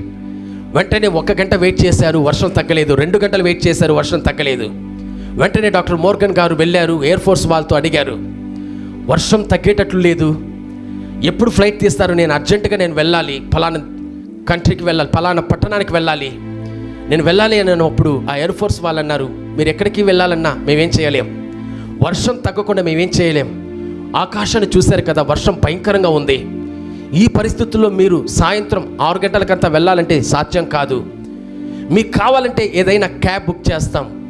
Speaker 1: వెంటనే ఒక గంట వెయిట్ చేశారు వర్షం తగ్గలేదు. రెండు గంటలు వెయిట్ చేశారు వర్షం తగ్గలేదు. వెంటనే డాక్టర్ మోర్గన్ గారు వెళ్ళారు ఎయిర్ ఫోర్స్ వాళ్ళతో అడిగారు. వర్షం తగ్గేటట్లు లేదు. ఎప్పుడు ఫ్లైట్ తీస్తారు? నేను అర్జెంటుగా నేను వెళ్ళాలి. ఫలానా కంట్రీకి వెళ్ళాలి ఫలానా పట్టణానికి వెళ్ళాలి. నేను వెళ్ళాలి అని అప్పుడు ఆ ఎయిర్ ఫోర్స్ వాళ్ళు అన్నారు మీరు ఎక్కడికి వెళ్ళాలన్నా మేమేం చేయలేం. వర్షం తగ్గకుండా మేమేం చేయలేం. ఆకాశాన్ని చూశారు కదా వర్షం భయంకరంగా ఉంది. ఈ పరిస్థితుల్లో మీరు సాయంత్రం ఆరు గంటలకంతా వెళ్ళాలంటే సాధ్యం కాదు. మీకు కావాలంటే ఏదైనా క్యాబ్ బుక్ చేస్తాం.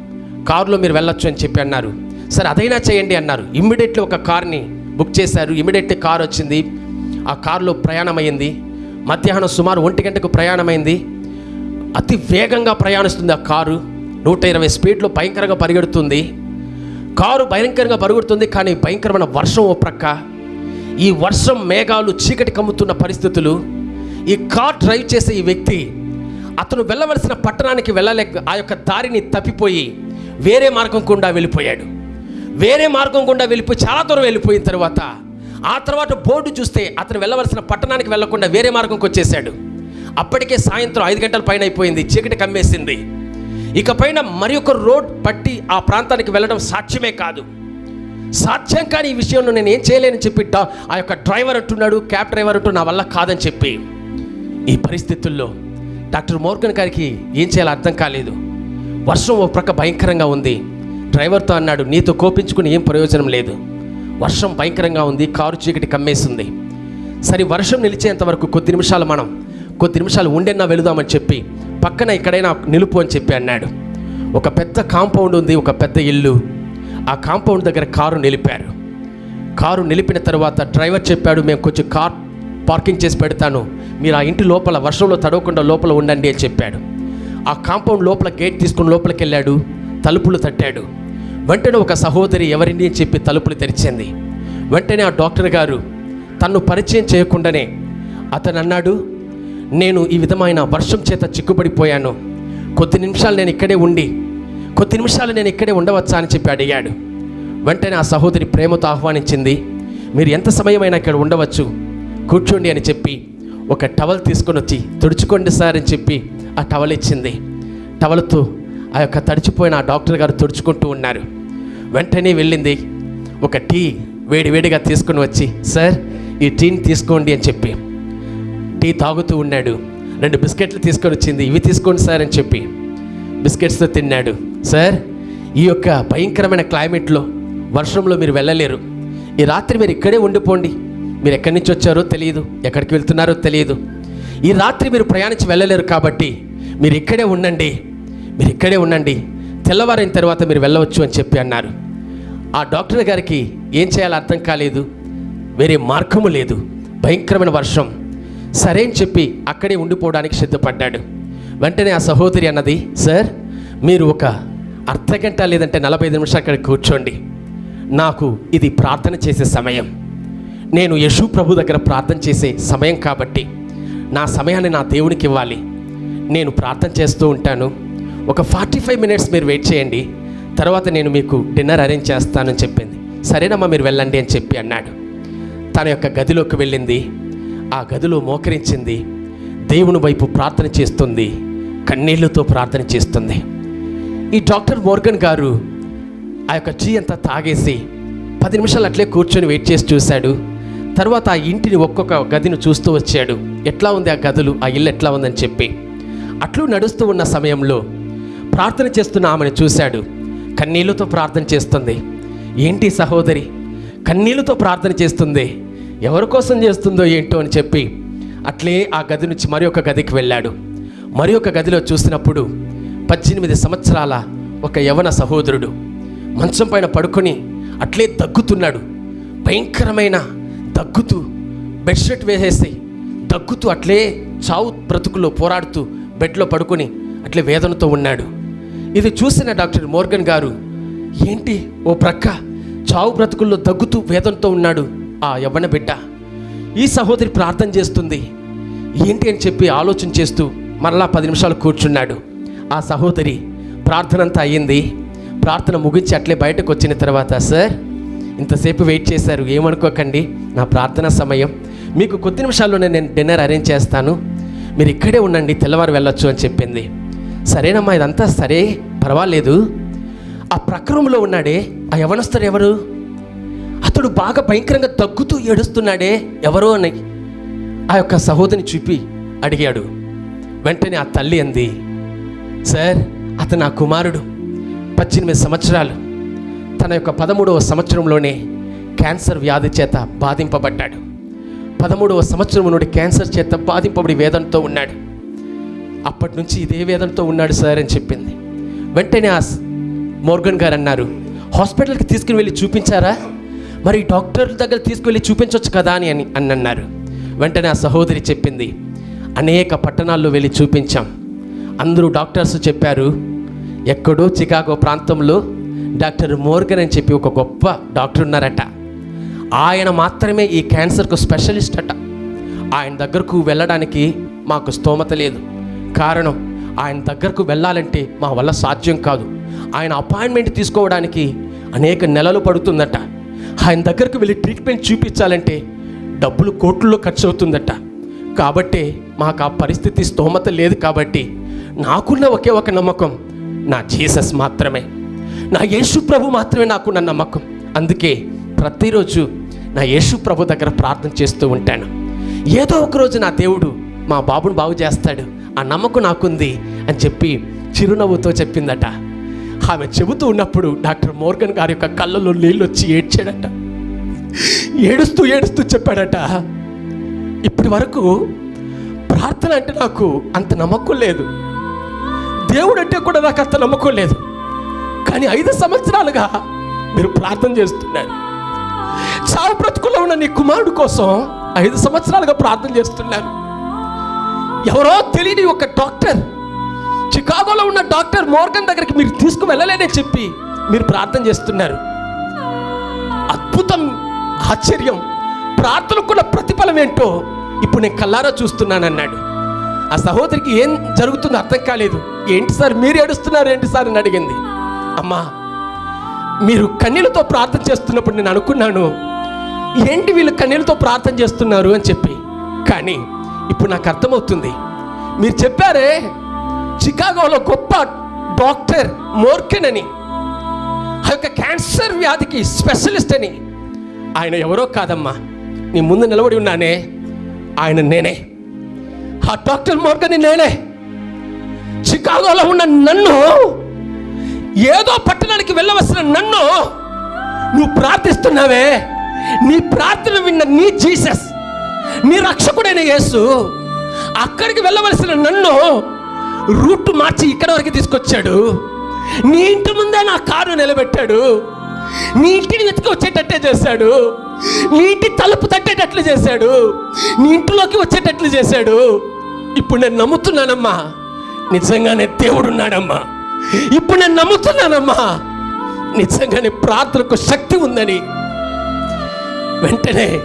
Speaker 1: కారులో మీరు వెళ్ళొచ్చు అని చెప్పి అన్నారు. సరే అదైనా చేయండి అన్నారు. ఇమ్మీడియట్లీ ఒక కార్ని బుక్ చేశారు. ఇమ్మీడియట్లీ కార్ వచ్చింది. ఆ కారులో ప్రయాణం అయింది మధ్యాహ్నం సుమారు ఒంటి గంటకు ప్రయాణమైంది అతి వేగంగా ప్రయాణిస్తుంది ఆ కారు. నూట ఇరవై స్పీడ్లో భయంకరంగా పరిగెడుతుంది. కారు భయంకరంగా పరుగుతుంది కానీ భయంకరమైన వర్షం ఓ ప్రక్క. ఈ వర్షం మేఘాలు చీకటి కమ్ముతున్న పరిస్థితులు. ఈ కార్ డ్రైవ్ చేసే ఈ వ్యక్తి అతను వెళ్ళవలసిన పట్టణానికి వెళ్ళలేక ఆ యొక్క దారిని తప్పిపోయి వేరే మార్గం గుండా వెళ్ళిపోయాడు. వేరే మార్గం గుండా వెళ్ళిపోయి చాలా దూరం వెళ్ళిపోయిన తర్వాత ఆ తర్వాత బోర్డు చూస్తే అతను వెళ్ళవలసిన పట్టణానికి వెళ్ళకుండా వేరే మార్గంకి వచ్చేసాడు అప్పటికే సాయంత్రం ఐదు గంటల పైన అయిపోయింది చీకటి కమ్మేసింది. ఇక పైన మరి ఒక రోడ్ పట్టి ఆ ప్రాంతానికి వెళ్ళడం సాధ్యమే కాదు. సాధ్యం కాని ఈ విషయంలో నేను ఏం చేయలేనని చెప్పి ఆ యొక్క డ్రైవర్ అంటున్నాడు క్యాబ్ డ్రైవర్ అంటూ నా వల్ల కాదని చెప్పి. ఈ పరిస్థితుల్లో డాక్టర్ మోర్గన్ గారికి ఏం చేయాలో అర్థం కాలేదు. వర్షం ఓ ప్రక్క భయంకరంగా ఉంది. డ్రైవర్తో అన్నాడు నీతో కోపించుకుని ఏం ప్రయోజనం లేదు. వర్షం భయంకరంగా ఉంది కారు చీకటి కమ్మేసింది. సరే వర్షం నిలిచేంత వరకు కొద్ది నిమిషాలు మనం కొద్ది నిమిషాలు ఉండేనా వెళుదామని చెప్పి పక్కన ఎక్కడైనా నిలుపు అని చెప్పి అన్నాడు. ఒక పెద్ద కాంపౌండ్ ఉంది ఒక పెద్ద ఇల్లు. ఆ కాంపౌండ్ దగ్గర కారు నిలిపారు. కారు నిలిపిన తర్వాత డ్రైవర్ చెప్పాడు మేము కొంచెం కార్ పార్కింగ్ చేసి పెడతాను. మీరు ఆ ఇంటి లోపల వర్షంలో తడవకుండా లోపల ఉండండి అని చెప్పాడు. ఆ కాంపౌండ్ లోపల గేట్ తీసుకుని లోపలికి వెళ్ళాడు. తలుపులు తట్టాడు. వెంటనే ఒక సహోదరి ఎవరిని అని చెప్పి తలుపులు తెరిచింది. వెంటనే ఆ డాక్టర్ గారు తన్ను పరిచయం చేయకుండానే అతను అన్నాడు నేను ఈ విధమైన వర్షం చేత చిక్కుపడిపోయాను కొద్ది నిమిషాలు నేను ఇక్కడే ఉండి కొద్ది నిమిషాలు నేను ఇక్కడే ఉండవచ్చా అని చెప్పి అడిగాడు. వెంటనే ఆ సహోదరి ప్రేమతో ఆహ్వానించింది మీరు ఎంత సమయమైనా ఇక్కడ ఉండవచ్చు? కూర్చోండి అని చెప్పి ఒక టవల్ తీసుకొని వచ్చి తుడుచుకోండి సార్ అని చెప్పి ఆ టవల్ ఇచ్చింది. టవల్తో ఆ యొక్క తడిచిపోయిన ఆ డాక్టర్ గారు తుడుచుకుంటూ ఉన్నారు. వెంటనే వెళ్ళింది ఒక టీ వేడివేడిగా తీసుకొని వచ్చి సార్ ఈ టీని తీసుకోండి అని చెప్పి టీ తాగుతూ ఉన్నాడు. రెండు బిస్కెట్లు తీసుకొని వచ్చింది. ఇవి తీసుకోండి సార్ అని చెప్పి బిస్కెట్స్తో తిన్నాడు. సార్ ఈ యొక్క భయంకరమైన క్లైమేట్లో వర్షంలో మీరు వెళ్ళలేరు. ఈ రాత్రి మీరు ఇక్కడే ఉండిపోండి. మీరు ఎక్కడి నుంచి వచ్చారో తెలియదు. ఎక్కడికి వెళ్తున్నారో తెలియదు. ఈ రాత్రి మీరు ప్రయాణించి వెళ్ళలేరు కాబట్టి మీరు ఇక్కడే ఉండండి. మీరు ఇక్కడే ఉండండి. తెల్లవారైన తర్వాత మీరు వెళ్ళవచ్చు అని చెప్పి అన్నారు. ఆ డాక్టర్ గారికి ఏం చేయాలో అర్థం కాలేదు. వేరే మార్గము లేదు. భయంకరమైన వర్షం. సరే అని చెప్పి అక్కడే ఉండిపోవడానికి సిద్ధపడ్డాడు. వెంటనే ఆ సహోదరి అన్నది సార్ మీరు ఒక అర్ధగంట లేదంటే నలభై ఐదు నిమిషాలు అక్కడ కూర్చోండి. నాకు ఇది ప్రార్థన చేసే సమయం. నేను యశు ప్రభు దగ్గర ప్రార్థన చేసే సమయం కాబట్టి నా సమయాన్ని నా దేవునికి ఇవ్వాలి. నేను ప్రార్థన చేస్తూ ఉంటాను. ఒక ఫార్టీ ఫైవ్ మినిట్స్ మీరు వెయిట్ చేయండి. తర్వాత నేను మీకు డిన్నర్ అరేంజ్ చేస్తానని చెప్పింది. సరేనమ్మా మీరు వెళ్ళండి అని చెప్పి అన్నాడు. తన యొక్క గదిలోకి వెళ్ళింది. ఆ గదిలో మోకరించింది. దేవుని వైపు ప్రార్థన చేస్తుంది. కన్నీళ్ళతో ప్రార్థన చేస్తుంది. ఈ డాక్టర్ మోర్గన్ గారు ఆ యొక్క టీ అంతా తాగేసి పది నిమిషాలు అట్లే కూర్చొని వెయిట్ చేసి చూశాడు. తర్వాత ఆ ఇంటిని ఒక్కొక్క గదిని చూస్తూ వచ్చాడు. ఎట్లా ఉంది ఆ గదులు? ఆ ఇల్లు ఎట్లా ఉందని చెప్పి. అట్లు నడుస్తూ ఉన్న సమయంలో ప్రార్థన చేస్తున్న ఆమెను చూశాడు. కన్నీళ్ళతో ప్రార్థన చేస్తుంది. ఏంటి సహోదరి? కన్నీళ్ళతో ప్రార్థన చేస్తుంది. ఎవరి కోసం చేస్తుందో ఏంటో అని చెప్పి అట్లే ఆ గది నుంచి మరి ఒక గదికి వెళ్ళాడు. మరి ఒక గదిలో చూసినప్పుడు పద్దెనిమిది సంవత్సరాల ఒక యవన సహోదరుడు మంచం పైన పడుకొని అట్లే దగ్గుతున్నాడు. భయంకరమైన దగ్గుతూ బెడ్షీట్ వేసేసి దగ్గుతూ అట్లే చావు బ్రతుకులో పోరాడుతూ బెడ్లో పడుకొని అట్లే వేదనతో ఉన్నాడు. ఇది చూసిన డాక్టర్ మోర్గన్ గారు ఏంటి ఓ ప్రక్క? చావు బ్రతుకుల్లో దగ్గుతూ వేదనతో ఉన్నాడు. ఆ యవ్వన బిడ్డ ఈ సహోదరి ప్రార్థన చేస్తుంది. ఏంటి అని చెప్పి ఆలోచన చేస్తూ మరలా పది నిమిషాలు కూర్చున్నాడు. ఆ సహోదరి ప్రార్థన అంతా అయ్యింది. ప్రార్థన ముగించి అట్లే బయటకు వచ్చిన తర్వాత సార్ ఇంతసేపు వెయిట్ చేశారు. ఏమనుకోకండి. నా ప్రార్థన సమయం. మీకు కొద్ది నిమిషాల్లోనే నేను డిన్నర్ అరేంజ్ చేస్తాను. మీరు ఇక్కడే ఉండండి. తెల్లవారు వెళ్ళొచ్చు అని చెప్పింది. సరేనమ్మా ఇదంతా సరే. పర్వాలేదు. ఆ ప్రక్రమంలో ఉన్నాడే. ఆ యవనస్తుడు ఎవరు? అతడు బాగా భయంకరంగా తగ్గుతూ ఏడుస్తున్నాడే. ఎవరో అని ఆ యొక్క సహోదరిని చూపి అడిగాడు. వెంటనే ఆ తల్లి అంది సార్ అతను నా కుమారుడు. పద్దెనిమిది సంవత్సరాలు. తన యొక్క పదమూడవ సంవత్సరంలోనే క్యాన్సర్ వ్యాధి చేత బాధింపబడ్డాడు. పదమూడవ సంవత్సరం నుండి క్యాన్సర్ చేత బాధింపబడి వేదనతో ఉన్నాడు. అప్పటి నుంచి ఇదే వేదనతో ఉన్నాడు సార్ అని చెప్పింది. వెంటనే ఆ మోర్గన్ గారు అన్నారు హాస్పిటల్కి తీసుకుని వెళ్ళి చూపించారా? మరి డాక్టర్ దగ్గర తీసుకువెళ్ళి చూపించవచ్చు కదా అని అని అని అన్నారు వెంటనే ఆ సహోదరి చెప్పింది అనేక పట్టణాల్లో వెళ్ళి చూపించాం. అందరూ డాక్టర్స్ చెప్పారు ఎక్కడో చికాగో ప్రాంతంలో డాక్టర్ మోర్గన్ అని చెప్పి ఒక గొప్ప డాక్టర్ ఉన్నారట. ఆయన మాత్రమే ఈ క్యాన్సర్కు స్పెషలిస్ట్ అట. ఆయన దగ్గరకు వెళ్ళడానికి మాకు స్తోమత లేదు. కారణం ఆయన దగ్గరకు వెళ్ళాలంటే మా వల్ల సాధ్యం కాదు. ఆయన అపాయింట్మెంట్ తీసుకోవడానికి అనేక నెలలు పడుతుందట. ఆయన దగ్గరకు వెళ్ళి ట్రీట్మెంట్ చూపించాలంటే డబ్బులు కోట్లలో ఖర్చు అవుతుందట కాబట్టే మాకు ఆ పరిస్థితి స్తోమత లేదు కాబట్టి నాకున్న ఒకే ఒక నమ్మకం నా జీసస్ మాత్రమే. నా యేసు ప్రభు మాత్రమే నాకున్న నమ్మకం. అందుకే ప్రతిరోజు నా యేసు ప్రభు దగ్గర ప్రార్థన చేస్తూ ఉంటాను. ఏదో ఒక రోజు నా దేవుడు మా బాబుని బాగు చేస్తాడు. ఆ నమ్మకం నాకుంది అని చెప్పి చిరునవ్వుతో చెప్పిందట. ఆమె చెబుతూ ఉన్నప్పుడు డాక్టర్ మోర్గన్ గారి యొక్క కళ్ళలో నీళ్ళు వచ్చి ఏడ్చాడట. ఏడుస్తూ ఏడుస్తూ చెప్పాడట. ఇప్పటి వరకు ప్రార్థన అంటే నాకు అంత నమ్మకం లేదు. దేవుడు అంటే కూడా నాకు అంత నమ్మకం లేదు. కానీ ఐదు సంవత్సరాలుగా మీరు ప్రార్థన చేస్తున్నారు. చావు బ్రతుకులో ఉన్న నీ కుమారుడు కోసం ఐదు సంవత్సరాలుగా ప్రార్థన చేస్తున్నారు. ఎవరో తెలియని ఒక డాక్టర్ చికాగోలో ఉన్న డాక్టర్ మోర్గన్ దగ్గరికి మీరు తీసుకుని వెళ్ళలేదని చెప్పి మీరు ప్రార్థన చేస్తున్నారు. అద్భుతం ఆశ్చర్యం ప్రార్థనకున్న ప్రతిఫలం ఏంటో ఇప్పుడు నేను కల్లారా చూస్తున్నాను అన్నాడు ఆ సహోదరికి ఏం జరుగుతుందో అర్థం కాలేదు. ఏంటి సార్ మీరు ఏడుస్తున్నారు ఏంటి సార్ అని అడిగింది. అమ్మా మీరు కన్నీళ్ళతో ప్రార్థన చేస్తున్నప్పుడు నేను అనుకున్నాను ఏంటి వీళ్ళు కన్నీళ్ళతో ప్రార్థన చేస్తున్నారు అని చెప్పి. కానీ ఇప్పుడు నాకు అర్థమవుతుంది. మీరు చెప్పారే చికాగోలో గొప్ప డాక్టర్ మోర్కెన్ అని ఆ యొక్క క్యాన్సర్ వ్యాధికి స్పెషలిస్ట్ అని. ఆయన ఎవరో కాదమ్మా నీ ముందు నిలబడి ఉన్నానే ఆయన నేనే. ఆ డాక్టర్ మోర్గని నేనే. చికాగోలో ఉన్న నన్ను ఏదో పట్టణానికి వెళ్ళవలసిన నన్ను నువ్వు ప్రార్థిస్తున్నావే. నీ ప్రార్థన విన్న నీ జీసస్ నీ రక్షకుడైన యేసు అక్కడికి వెళ్ళవలసిన నన్ను రూట్ మార్చి ఇక్కడ వరకు తీసుకొచ్చాడు. నీ ఇంటి ముందే నా కారు నిలబెట్టాడు. నీ ఇంటిని వెతికి వచ్చేటట్టే చేశాడు. నీ ఇంటి తలుపు తట్టేటట్లు చేశాడు. నీ ఇంటిలోకి వచ్చేటట్లు చేశాడు. ఇప్పుడు నేను నమ్ముతున్నానమ్మా. నిజంగానే దేవుడు ఉన్నాడమ్మా ఇప్పుడు నేను నమ్ముతున్నానమ్మా. నిజంగానే ప్రార్థనకు శక్తి ఉందని. వెంటనే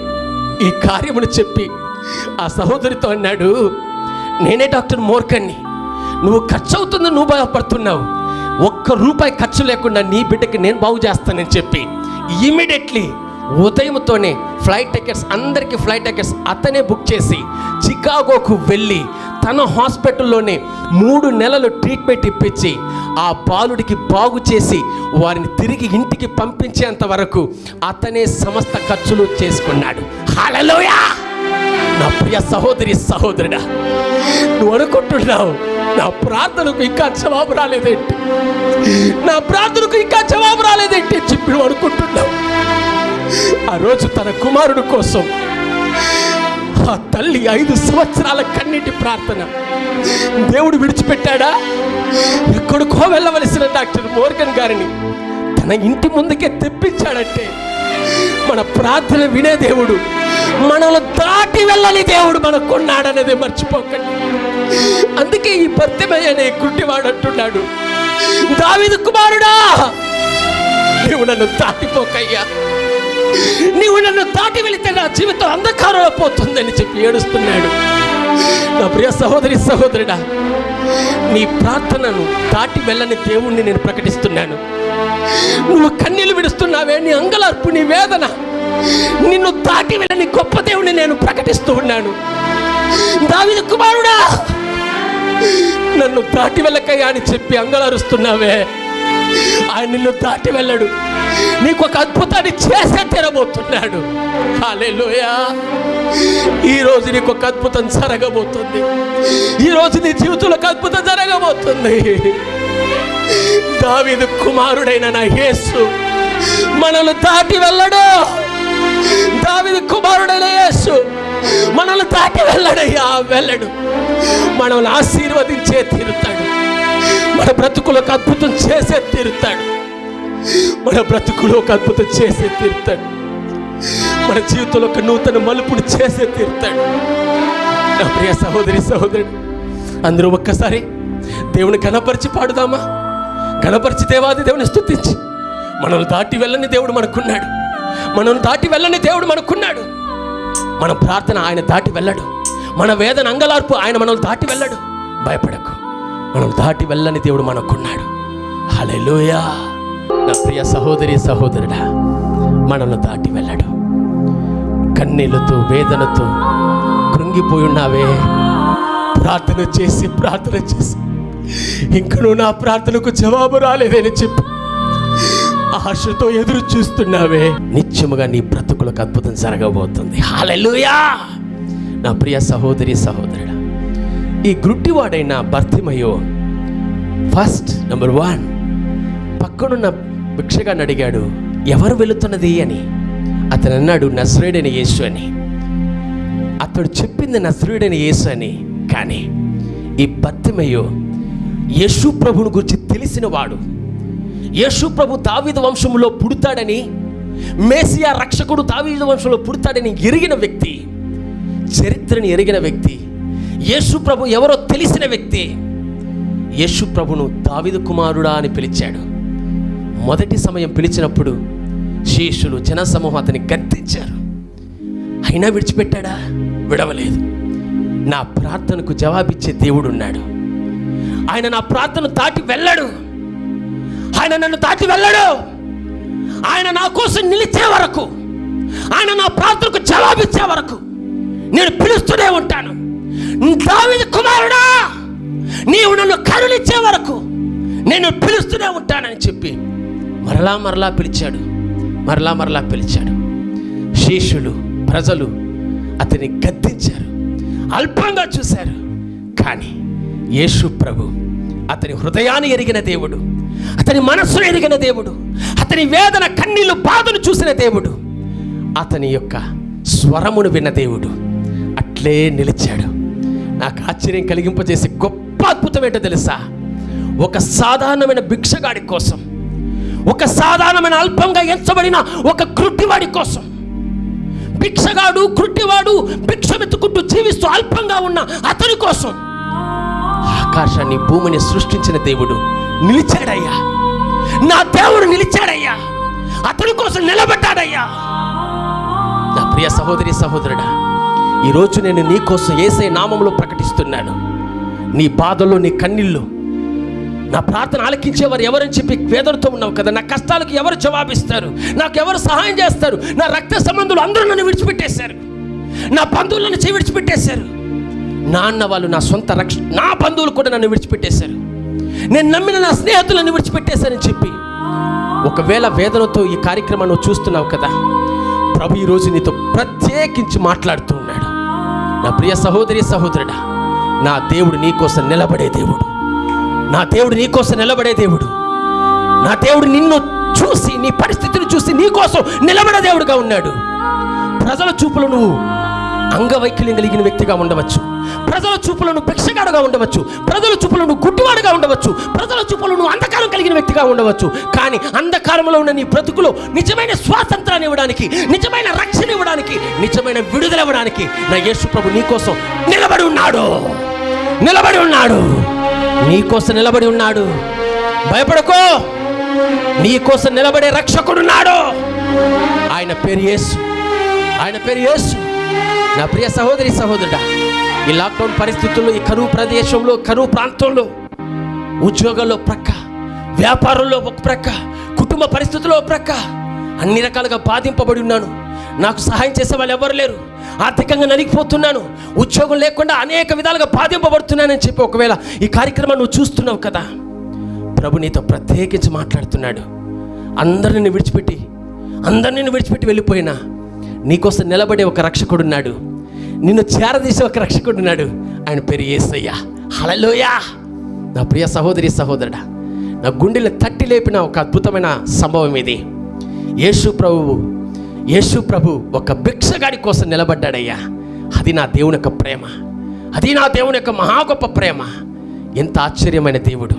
Speaker 1: ఈ కార్యమును చెప్పి ఆ సహోదరితో అన్నాడు నేనే డాక్టర్ మోర్కన్ని నువ్వు ఖర్చు అవుతుంది నువ్వు బాధపడుతున్నావు ఒక్క రూపాయి ఖర్చు లేకుండా నీ బిడ్డకి నేను బాగు చేస్తానని చెప్పి ఇమీడియట్లీ ఉదయంతోనే ఫ్లైట్ టికెట్స్ అందరికీ ఫ్లైట్ టికెట్స్ అతనే బుక్ చేసి చికాగోకు వెళ్ళి తన హాస్పిటల్లోనే మూడు నెలలు ట్రీట్మెంట్ ఇప్పించి ఆ బాలుడికి బాగు చేసి వారిని తిరిగి ఇంటికి పంపించేంత వరకు అతనే సమస్త ఖర్చులు చేసుకున్నాడు. హలలోయా నా ప్రియ సహోదరి సహోదరుడా నువ్వు అనుకుంటున్నావు నా ప్రార్థనకు ఇంకా జవాబు రాలేదేంటి? నా ప్రార్థనకు ఇంకా జవాబు రాలేదేంటి అని చెప్పి నువ్వు అనుకుంటున్నావు. ఆ రోజు తన కుమారుడు కోసం ఆ తల్లి ఐదు సంవత్సరాల కన్నీటి ప్రార్థన దేవుడు విడిచిపెట్టాడా? ఎక్కడికో వెళ్ళవలసిన డాక్టర్ మోర్గన్ గారిని తన ఇంటి ముందుకే తెప్పించాడంటే మన ప్రార్థన వినే దేవుడు మనల్ని దాటి వెళ్ళని దేవుడు మనకున్నాడనేది మర్చిపోకండి. అందుకే ఈ భర్తమయ్య అనే గుడ్డివాడు అంటున్నాడు దావిదు కుమారుడా నీవు నన్ను దాటిపోకయ్యా. నీవు నన్ను దాటి వెళితే నా జీవితం అంధకారంలో పోతుందని చెప్పి ఏడుస్తున్నాడు. నా ప్రియ సహోదరి సహోదరుడా నీ ప్రార్థనను దాటి వెళ్ళని దేవుణ్ణి నేను ప్రకటిస్తున్నాను. నువ్వు కన్నీళ్ళు విడుస్తున్నావే నీ అంగలార్పు నీ వేదన. నిన్ను దాటి వెళ్ళని గొప్ప దేవుణ్ణి నేను ప్రకటిస్తూ ఉన్నాను. దావిదు కుమారుడా నన్ను దాటి వెళ్ళకయ్యా అని చెప్పి అంగలారుస్తున్నావే. ఆయన నిన్ను దాటి వెళ్ళడు. నీకు ఒక అద్భుతాన్ని చేసే తెరబోతున్నాడు. హల్లెలూయా. ఈ రోజు నీకు ఒక అద్భుతం జరగబోతుంది. ఈ రోజు నీ జీవితంలో ఒక అద్భుతం జరగబోతుంది. దావిదు కుమారుడైన నా యేసు మనల్ని దాటి వెళ్ళడు. దావిదు కుమారుడైన యేసు మనల్ని దాటి వెళ్ళడయ్యా వెళ్ళడు. మనల్ని ఆశీర్వదించే తీరుతాడు. మన బ్రతుకులకు అద్భుతం చేసే తీరుతాడు. మన బ్రతుకులో ఒక అద్భుతం చేసే తీర్థాడు మన జీవితంలో ఒక నూతన మలుపుని చేసే తీర్థాడు నా ప్రియ సహోదరి సహోదరుడు అందరూ ఒక్కసారి దేవుని కనపరిచి పాడుదామా? కనపరిచి దేవాది దేవుని స్థుతించి మనల్ని దాటి వెళ్ళని దేవుడు మనకున్నాడు. మనల్ని దాటి వెళ్ళని దేవుడు మనకున్నాడు. మన ప్రార్థన ఆయన దాటి వెళ్ళడు. మన వేదన అంగలార్పు ఆయన మనల్ని దాటి వెళ్ళడు. భయపడకు. మనం దాటి వెళ్ళని దేవుడు మనకున్నాడు. హల్లెలూయా. నా ప్రియ సహోదరి సహోదరుడా మనల్ని దాటి వెళ్ళడు. కన్నీళ్ళతో వేదనతో కృంగిపోయి ఉన్నావే. ప్రార్థన చేసి ప్రార్థన చేసి. ఇంకను నా ప్రార్థనకు జవాబు రాలేదని చెప్పి. ఆశతో ఎదురు చూస్తున్నావే. నిత్యముగా నీ బ్రతుకులకు అద్భుతం జరగబోతుంది. హాలెలూయా నా ప్రియ సహోదరి సహోదరుడా ఈ గుడ్డివాడైన భర్తిమయో ఫస్ట్ నెంబర్ వన్. పక్కనున్న భిక్షగాన్ని అడిగాడు ఎవరు వెళుతున్నది? అని. అతను అన్నాడు నస్రుడైన యేసు అని. అతడు చెప్పింది నస్రుడైన యేసు అని. కానీ ఈ భర్తిమయ్యో యేసు ప్రభుని గురించి తెలిసిన వాడు. యేసు ప్రభు దావీదు వంశంలో పుడతాడని మేసియా రక్షకుడు దావీదు వంశంలో పుడతాడని ఎరిగిన వ్యక్తి చరిత్రని ఎరిగిన వ్యక్తి యేసు ప్రభు ఎవరో తెలిసిన వ్యక్తి యేసు ప్రభును దావీదు కుమారుడా అని పిలిచాడు. మొదటి సమయం పిలిచినప్పుడు శిష్యులు జనసమూహం అతని గద్దించారు. అయినా విడిచిపెట్టాడా? విడవలేదు. నా ప్రార్థనకు జవాబిచ్చే దేవుడు ఉన్నాడు ఆయన నా ప్రార్థన దాటి వెళ్ళడు. ఆయన నన్ను దాటి వెళ్ళడు. ఆయన నా కోసం నిలిచే వరకు ఆయన నా ప్రార్థనకు జవాబిచ్చే వరకు నేను పిలుస్తూనే ఉంటాను. దావిది కుమారుడా నీవు నన్ను కరుణిచ్చే వరకు నేను పిలుస్తూనే ఉంటానని చెప్పి మరలా మరలా పిలిచాడు. మరలా మరలా పిలిచాడు. శిష్యులు ప్రజలు అతన్ని గద్దించారు. అల్పంగా చూశారు. కానీ యేసు ప్రభు అతని హృదయాన్ని ఎరిగిన దేవుడు అతని మనస్సును ఎరిగిన దేవుడు అతని వేదన కన్నీళ్ళు బాధను చూసిన దేవుడు అతని యొక్క స్వరమును విన్న దేవుడు అట్లే నిలిచాడు. నాకు ఆశ్చర్యం కలిగింపజేసే గొప్ప అద్భుతం ఏంటో తెలుసా? ఒక సాధారణమైన భిక్షగాడి కోసం ఒక సాధారణమైన అల్పంగా ఎంచబడిన ఒక కృట్టివాడి కోసం. భిక్షగాడు కృట్టివాడు భిక్షమెత్తుకుంటూ జీవిస్తూ అల్పంగా ఉన్న అతని కోసం. ఆకాశాన్ని భూమిని సృష్టించిన దేవుడు నిలిచాడయ్యా. నా దేవుడు నిలిచాడయ్యా. అతని కోసం నిలబడ్డాడయ్యా. నా ప్రియ సహోదరి సహోదరుడా ఈరోజు నేను నీ కోసం ఏసై నామంలో ప్రకటిస్తున్నాను. నీ బాధల్లో నీ కన్నీళ్ళు నా ప్రార్థన ఆలకించేవారు ఎవరని చెప్పి వేదనతో ఉన్నావు కదా నా కష్టాలకు ఎవరు జవాబిస్తారు? నాకు ఎవరు సహాయం చేస్తారు? నా రక్త సంబంధులు అందరూ నన్ను విడిచిపెట్టేశారు. నా బంధువులు నన్ను విడిచిపెట్టేశారు. నాన్న వాళ్ళు నా సొంత రక్ష నా బంధువులు కూడా నన్ను విడిచిపెట్టేశారు. నేను నమ్మిన నా స్నేహితులను విడిచిపెట్టేశారని చెప్పి. ఒకవేళ వేదనతో ఈ కార్యక్రమాన్ని చూస్తున్నావు కదా ప్రభు ఈరోజు నీతో ప్రత్యేకించి మాట్లాడుతూ ఉన్నాడు. నా ప్రియ సహోదరి సహోదరుడా నా దేవుడు నీకోసం నిలబడే దేవుడు. నా దేవుడు నీకోసం నిలబడే దేవుడు. నా దేవుడు నిన్ను చూసి నీ పరిస్థితిని చూసి నీకోసం నిలబడే దేవుడుగా ఉన్నాడు. ప్రజల చూపులు నువ్వు అంగవైకల్యం కలిగిన వ్యక్తిగా ఉండవచ్చు. ప్రజల చూపులను భిక్షగాడుగా ఉండవచ్చు. ప్రజల చూపులను గుడ్డివాడుగా ఉండవచ్చు. ప్రజల చూపులను అంధకారం కలిగిన వ్యక్తిగా ఉండవచ్చు. కానీ అంధకారంలో ఉన్న నీ బ్రతుకులో నిజమైన స్వాతంత్రాన్ని ఇవ్వడానికి నిజమైన రక్షణ ఇవ్వడానికి నిజమైన విడుదల ఇవ్వడానికి నా యేసు ప్రభు నీకోసం నిలబడి ఉన్నాడు. నిలబడి ఉన్నాడు. నీకోసం నిలబడి ఉన్నాడు. భయపడకో. నీకోసం నిలబడే రక్షకుడున్నాడు ఆయన పేరు యేసు. ఆయన పేరు యేసు. నా ప్రియ సహోదరి సహోదరుడా ఈ లాక్డౌన్ పరిస్థితుల్లో ఈ కరువు ప్రదేశంలో కరువు ప్రాంతంలో ఉద్యోగాల్లో ప్రక్క వ్యాపారంలో ఒక ప్రక్క కుటుంబ పరిస్థితుల్లో ఒక ప్రక్క అన్ని రకాలుగా బాధింపబడి ఉన్నాను. నాకు సహాయం చేసే వాళ్ళు ఎవరు లేరు. ఆర్థికంగా నలిగిపోతున్నాను. ఉద్యోగం లేకుండా అనేక విధాలుగా బాధింపబడుతున్నానని చెప్పి ఒకవేళ ఈ కార్యక్రమాన్ని నువ్వు చూస్తున్నావు కదా ప్రభు నీతో ప్రత్యేకించి మాట్లాడుతున్నాడు. అందరిని విడిచిపెట్టి అందరిని విడిచిపెట్టి వెళ్ళిపోయినా నీకోసం నిలబడే ఒక రక్షకుడున్నాడు నిన్ను చేరదీసే ఒక రక్షకుడున్నాడు ఆయన పేరు ఏసయ్యా. హలలోయా నా ప్రియ సహోదరి సహోదరుడా నా గుండెలు తట్టి లేపిన ఒక అద్భుతమైన సంభవం ఇది. యేసు ప్రభువు యేసు ప్రభు ఒక భిక్షగాడి కోసం నిలబడ్డాడయ్యా. అది నా దేవుని యొక్క ప్రేమ. అది నా దేవుని యొక్క మహా గొప్ప ప్రేమ. ఎంత ఆశ్చర్యమైన దేవుడు.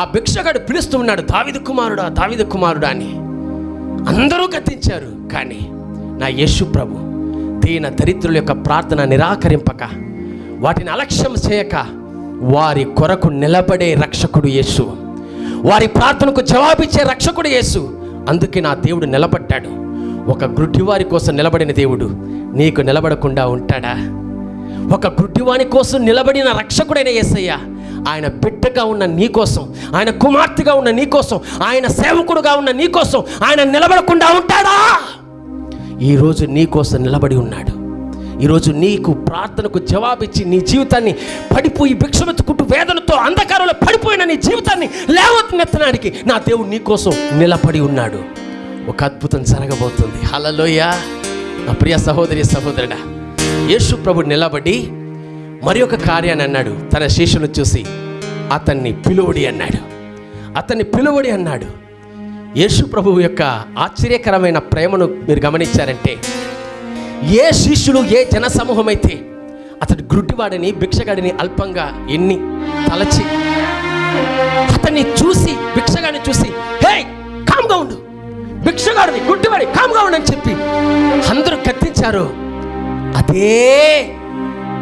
Speaker 1: ఆ భిక్షగాడు పిలుస్తూ ఉన్నాడు దావిద కుమారుడా దావిద కుమారుడా అని. అందరూ గతించారు కానీ నా యేసు ప్రభు దీన దరిద్రుల యొక్క ప్రార్థన నిరాకరింపక వాటిని అలక్ష్యం చేయక వారి కొరకు నిలబడే రక్షకుడు యేసు. వారి ప్రార్థనకు జవాబిచ్చే రక్షకుడు యేసు. అందుకే నా దేవుడు నిలబడ్డాడు. ఒక గుడ్డివారి కోసం నిలబడిన దేవుడు నీకు నిలబడకుండా ఉంటాడా? ఒక గుడ్డివాని కోసం నిలబడిన రక్షకుడైన యేసయ్య ఆయన బిడ్డగా ఉన్న నీ కోసం ఆయన కుమార్తెగా ఉన్న నీ కోసం ఆయన సేవకుడుగా ఉన్న నీ కోసం ఆయన నిలబడకుండా ఉంటాడా? ఈరోజు నీ కోసం నిలబడి ఉన్నాడు. ఈరోజు నీకు ప్రార్థనకు జవాబిచ్చి నీ జీవితాన్ని పడిపోయి భిక్షమెత్తుకుంటూ వేదనతో అంధకారంలో పడిపోయిన నీ జీవితాన్ని లేవనెత్తడానికి నా దేవుడు నీ కోసం నిలబడి ఉన్నాడు. ఒక అద్భుతం జరగబోతుంది. హలలోయ నా ప్రియ సహోదరి సహోదరుడా యేసు ప్రభు నిలబడి మరి ఒక కార్యాన్ని అన్నాడు. తన శిష్యును చూసి అతన్ని పిలువడి అన్నాడు. అతన్ని పిలువడి అన్నాడు. యేసు ప్రభువు యొక్క ఆశ్చర్యకరమైన ప్రేమను మీరు గమనించారంటే ఏ శిష్యులు ఏ జన సమూహం అయితే అతడు గుడ్డివాడిని భిక్షగాడిని అల్పంగా ఎన్ని తలచి అతన్ని చూసి భిక్షగాడిని చూసి హే కామ్గా ఉండు. భిక్షగాడిని గుడ్డివాడి కామ్గా ఉండని అని చెప్పి అందరూ కత్తించారు. అదే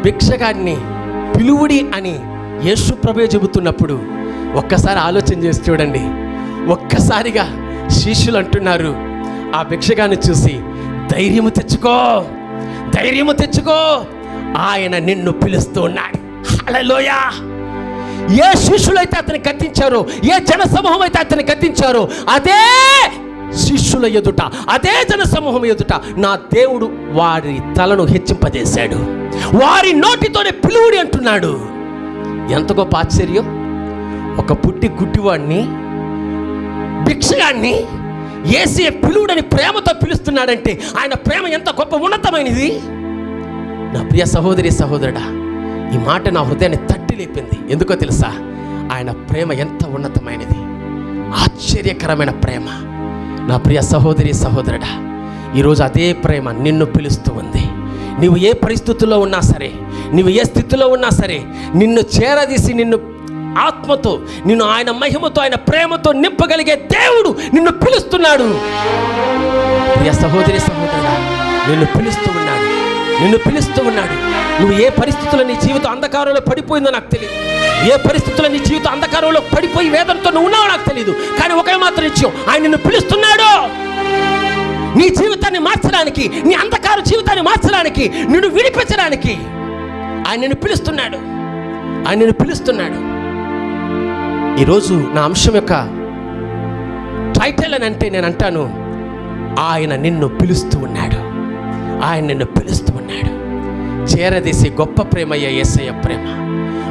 Speaker 1: భిక్షగాడిని పిలువుడి అని యేసు ప్రభే చెబుతున్నప్పుడు ఒక్కసారి ఆలోచన చేసి చూడండి. ఒక్కసారిగా శిష్యులు అంటున్నారు ఆ భిక్షగాన్ని చూసి ధైర్యము తెచ్చుకో ధైర్యము తెచ్చుకో ఆయన నిన్ను పిలుస్తూ ఉన్నాడు. హలలోయా ఏ శిష్యులైతే అతన్ని కత్తించారో ఏ జన సమూహం అయితే అతన్ని కత్తించారో అదే శిష్యుల ఎదుట అదే జన సమూహం ఎదుట నా దేవుడు వారి తలను హెచ్చింపజేశాడు. వారి నోటితోనే పిలువుడి అంటున్నాడు. ఎంత గొప్ప ఆశ్చర్యం. ఒక పుట్టి గుడ్డివాడిని భిక్షగాన్ని ఏసీ పిలువుడని ప్రేమతో పిలుస్తున్నాడంటే ఆయన ప్రేమ ఎంత గొప్ప ఉన్నతమైనది. నా ప్రియ సహోదరి సహోదరుడా ఈ మాట నా హృదయాన్ని తట్టి లేపింది. ఎందుకో తెలుసా? ఆయన ప్రేమ ఎంత ఉన్నతమైనది. ఆశ్చర్యకరమైన ప్రేమ. నా ప్రియ సహోదరి సహోదరుడా ఈరోజు అదే ప్రేమ నిన్ను పిలుస్తూ ఉంది. నీవు ఏ పరిస్థితుల్లో ఉన్నా సరే నీవు ఏ స్థితిలో ఉన్నా సరే నిన్ను చేరదీసి నిన్ను ఆత్మతో నిన్ను ఆయన మహిమతో ఆయన ప్రేమతో నింపగలిగే దేవుడు నిన్ను పిలుస్తున్నాడు. ప్రియ సహోదరి సహోదరుడా నిన్ను పిలుస్తూ నిన్ను పిలుస్తూ ఉన్నాడు. నువ్వు ఏ పరిస్థితుల్లో నీ జీవితం అంధకారంలో పడిపోయిందో నాకు తెలియదు ఏ పరిస్థితుల్లో నీ జీవితం అంధకారంలో పడిపోయి వేదనతో నువ్వు ఉన్నావో నాకు తెలియదు కానీ ఒకే మాత్రం నిత్యం ఆయన నిన్ను పిలుస్తున్నాడు. నీ జీవితాన్ని మార్చడానికి నీ అంధకార జీవితాన్ని మార్చడానికి నిన్ను విడిపించడానికి ఆయన నిన్ను పిలుస్తున్నాడు. ఆయన నిన్ను పిలుస్తున్నాడు. ఈరోజు నా అంశం యొక్క టైటిల్ అని అంటే నేను అంటాను ఆయన నిన్ను పిలుస్తూ ఉన్నాడు. ఆయన నిన్ను పిలుస్తూ చేరదీసి గొప్ప ప్రేమయ్య ఏసయ్య ప్రేమ.